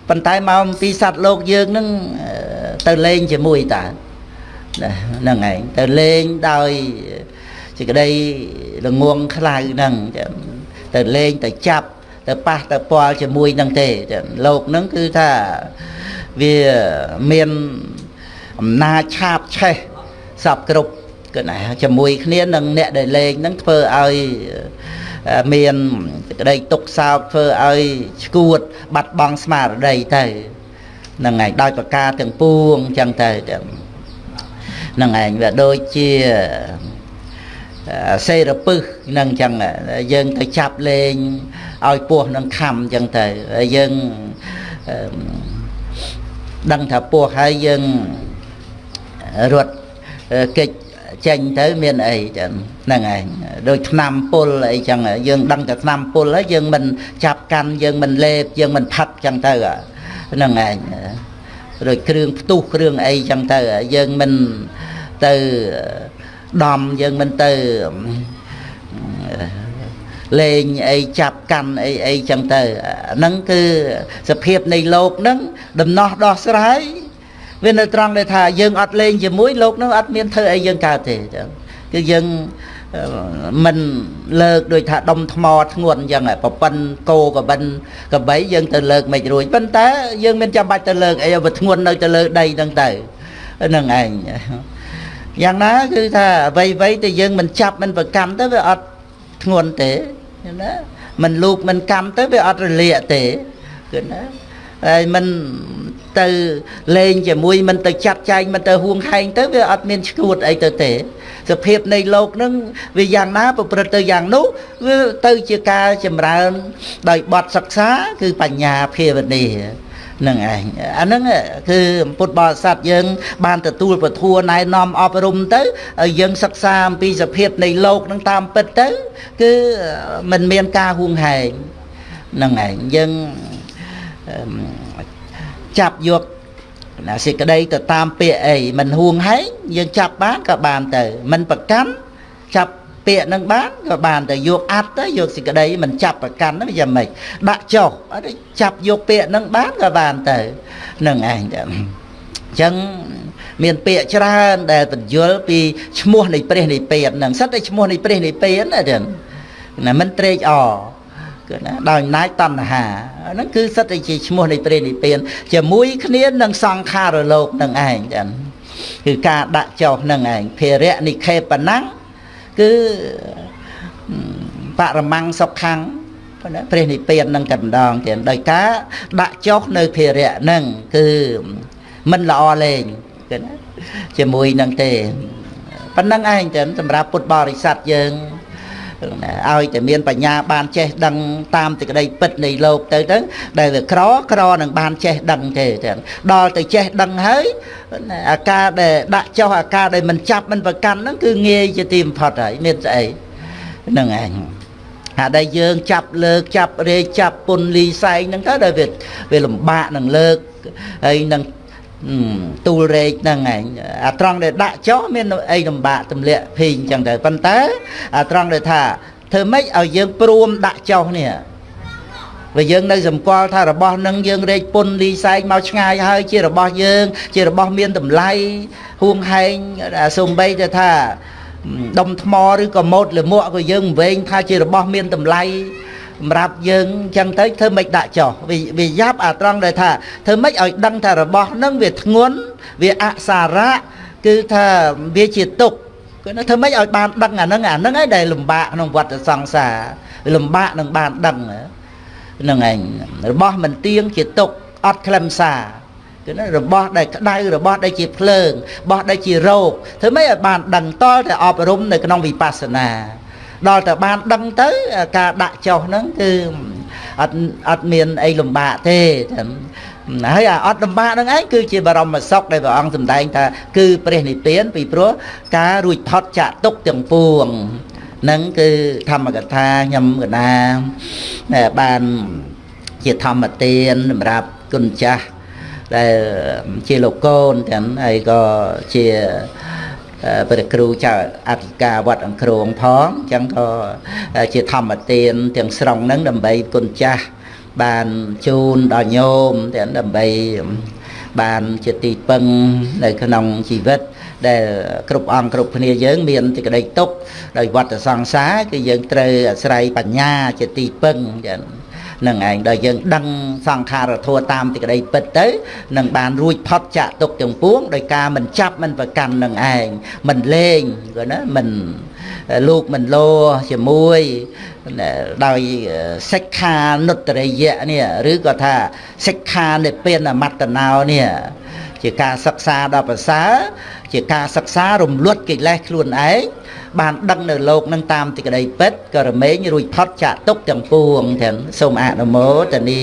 ប៉ុន្តែមកពីសត្វលោកយើងនឹងទៅលេងជាមួយតាហ្នឹងឯងទៅលេងដោយសេចក្តី ល្ងងខ្លៅហ្នឹងទៅលេងទៅចាប់ទៅប៉ះទៅពាល់ជាមួយនឹងទេលោកហ្នឹងគឺថាវាមានអំណាចឆាបឆេះសពគ្រប់គឺណាជាមួយគ្នានឹងអ្នកដែលលេងហ្នឹងធ្វើឲ្យមានក្តីទុកសោកធ្វើឲ្យឈួត បាត់បង់ស្មារតីទៅហ្នឹងឯងដោយប្រការទាំងពួងអញ្ចឹងទៅហ្នឹងឯងវាដូចជា សេរពឹសនឹងអញ្ចឹងយើងទៅចាប់លេងឲ្យពោះនឹងខំអញ្ចឹងទៅយើងដឹងថាពោះហើយយើងរត់កិច្ចចេញទៅមានអីចឹងហ្នឹងឯងដូចឆ្នាំពុលអីចឹងយើងដឹងតែឆ្នាំពុលហើយយើងមិនចាប់កាន់យើងមិនលេបយើងមិនផឹកចឹងទៅហ្នឹងឯងដូចគ្រឿងផ្ទុះគ្រឿងអីចឹងទៅយើងមិនទៅ ដំយើងមិនទៅលេងអីចាប់កាន់អីអីចឹងទៅហ្នឹងគឺសភាពនៃលោកហ្នឹងដំណោះដោះស្រាយវានៅត្រង់ដែលថាយើងអត់លេងជាមួយលោកហ្នឹងអត់មានធ្វើអីយើងកើតទេចឹងគឺយើងមិនលើកដូចថាដុំថ្មធ្ងន់អញ្ចឹងប្រប៉ិនគោកបិនកបីយើងទៅលើកមិនរួចប៉ុន្តែយើងមានចាំបាច់ទៅលើកអីឲ្យធ្ងន់នៅទៅលើដីហ្នឹងទៅហ្នឹងឯង យ៉ាងណាគឺថាអ្វីអ្វីតែយើងមិនចាប់មិនប្រកម្មទៅវាអត់ធ្ងន់ទេណាមិនលូកមិនកម្មទៅវាអត់រលាកទេគឺណាហើយមិនទៅលេងជាមួយមិនទៅចាត់ចែងមិនទៅហួងហែងទៅវាអត់មានឈួតអីទៅទេ សភាពនៃលោកនឹងវាយ៉ាងណាប្រព្រឹត្តទៅយ៉ាងនោះវាទៅជាការចម្រើនដោយបទសិក្សាគឺបញ្ញាភាវនា នឹងឯងអាហ្នឹងគឺពុទ្ធបរិស័ទយើង បានទទួលពធណែនាំអប់រំទៅឲ្យយើងសិក្សាអំពីសភាពនៃលោកនឹងតាមពិតទៅ គឺมันមានការហួងហែងនឹងឯងយើងចាប់យកណាសេចក្តីទៅតាមពាក្យអីមិនហួងហែងយើងចាប់បានក៏បានទៅមិនប្រកាន់ចាប់ ពាក្យនឹងបានក៏បានទៅយកអត្តទៅយកសេចក្តីមិនចាប់ប្រកាន់ហ្នឹងយ៉ាងម៉េចដាក់ចុះអត់ចាប់យកពាក្យនឹងបានក៏បានទៅនឹងឯងទៅអញ្ចឹងមានពាក្យច្រើនដែលបញ្យល់ពីឈ្មោះនៃព្រះនិព្វានហ្នឹងសិតតែឈ្មោះនៃព្រះនិព្វានណាចឹងណាមិនត្រេកអរគឺណាដោយអំណាចតណ្ហាហ្នឹងគឺសិតតែជាឈ្មោះនៃព្រះនិព្វានជាមួយគ្នានឹងសង្ខារលោកនឹងឯងចឹងគឺការដាក់ចុះនឹងឯងភារៈនិខេបណੰ គឺបរមੰសុខੰព្រះនិព្វាននឹងតែម្ដងទៀតដោយការដាក់ចុះនៅភារៈនឹងគឺមិនល្អលេងគឺណាជាមួយនឹងទេប៉ុណ្្នឹងឯងចឹងសម្រាប់ពុទ្ធបរិស័ទយើង ឲ្យតែមានបញ្ញាបានចេះដឹងតាមទីក្តីពិតនៃលោកទៅទៅដែលវាក្រក្រនឹងបានចេះដឹងទេទាំងដល់ទៅចេះដឹងហើយអាការដែលដាក់ចុះអាការដែលមិនចាប់មិនប្រកាន់ហ្នឹងគឺងាយជាទីបំផុតហើយមានស្អីហ្នឹងឯងហាក់ដែលយើងចាប់លើកចាប់រេចាប់ពុនលីសែងហ្នឹងទៅដែលវាវាលំបាកនឹងលើកហើយនឹង ទូលរែកហ្នឹងឯងអាត្រង់ដែលដាក់ចោះមានអីលំបាកទម្លាក់ភីអញ្ចឹងទៅប៉ុន្តែអាត្រង់ដែលថាធ្វើម៉េចឲ្យយើងព្រមដាក់ចោះនេះបើយើងនៅសម្គាល់ថារបស់នឹងយើងរែកពុនលីសែងមកឆ្ងាយហើយជារបស់យើង ជារបស់មានតម្លៃហួងហែងសំបីទៅថាដុំថ្មឬក៏ម៉ូតលមួកក៏យើងវែងថាជារបស់មានតម្លៃ សម្រាប់យើងអញ្ចឹងទៅធ្វើម៉េចដាក់ចោះវាយ៉ាប់អាត្រង់ដែលថាធ្វើម៉េចឲ្យដឹងថារបស់នឹងវាធ្ងន់វាអសារៈគឺថាវាជាទុកគឺធ្វើម៉េចឲ្យបានដឹងអាហ្នឹងអាហ្នឹងឯងដែលលំបាកក្នុងវដ្តសង្សារលំបាកនឹងបានដឹងហ្នឹងឯងរបស់មិនទៀងជាទុកអត់ខ្លឹមសារគឺណារបស់ដែលក្តៅរបស់ដែលជាភ្លើងរបស់ដែលជារោគធ្វើម៉េចឲ្យបានដឹងតលតែអប់រំនៅក្នុងវិបស្សនា ដល់តែបានដឹងទៅការដាក់ចុះហ្នឹងគឺអត់អត់មានអីលំបាកទេហើយអាអត់លំបាកហ្នឹងឯងគឺជាបរមសុខដែលព្រះអង្គសម្ដែងថាគឺព្រះនិព្វានពីព្រោះការរួចផុតចាក់ទុកទាំងពួងនឹងគឺធម្មកថាខ្ញុំកណាបានជាធម្មទានសម្រាប់គុណចាស់ដែលជាលោកកូនទាំងហើយក៏ជា ព្រះគ្រូចៅអធិការវត្តអង្គរងផងអញ្ចឹងក៏ជាធម្មទានទាំងស្រុងហ្នឹងដើម្បីគុណចាស់បានជូនដល់ញោមទាំងដើម្បីបានជាទីពឹងនៅក្នុងជីវិតដែលគ្រប់អង្គគ្រប់គ្នាយើងមានទីក្តីទុកដោយវត្តសង្សារគឺយើងត្រូវអាស្រ័យបញ្ញាជាទីពឹងចឹង នឹងឯងដល់យើងដឹងសង្ខារធัวតាមទីក្តីពិតទៅនឹងបានរួចផុតចាក់ទុកទាំងពួងដោយការមិនចាប់មិនប្រកាន់នឹងឯងមិនលេងគាត់ណាមិនលោកមិនលោជាមួយដោយសិក្ខានុត្តរិយៈនេះឬក៏ថាសិក្ខានិព្វានមត្តណោនេះជាការសិក្សាដល់ប្រសើរជាការសិក្សារំលត់កិលេសខ្លួនឯង បានដឹងនៅលោកនឹងតាមទីក្តីពិតក៏រមែងរួចផុតចាក់ទុកទាំងពួងទាំងសូមអនុមោទនី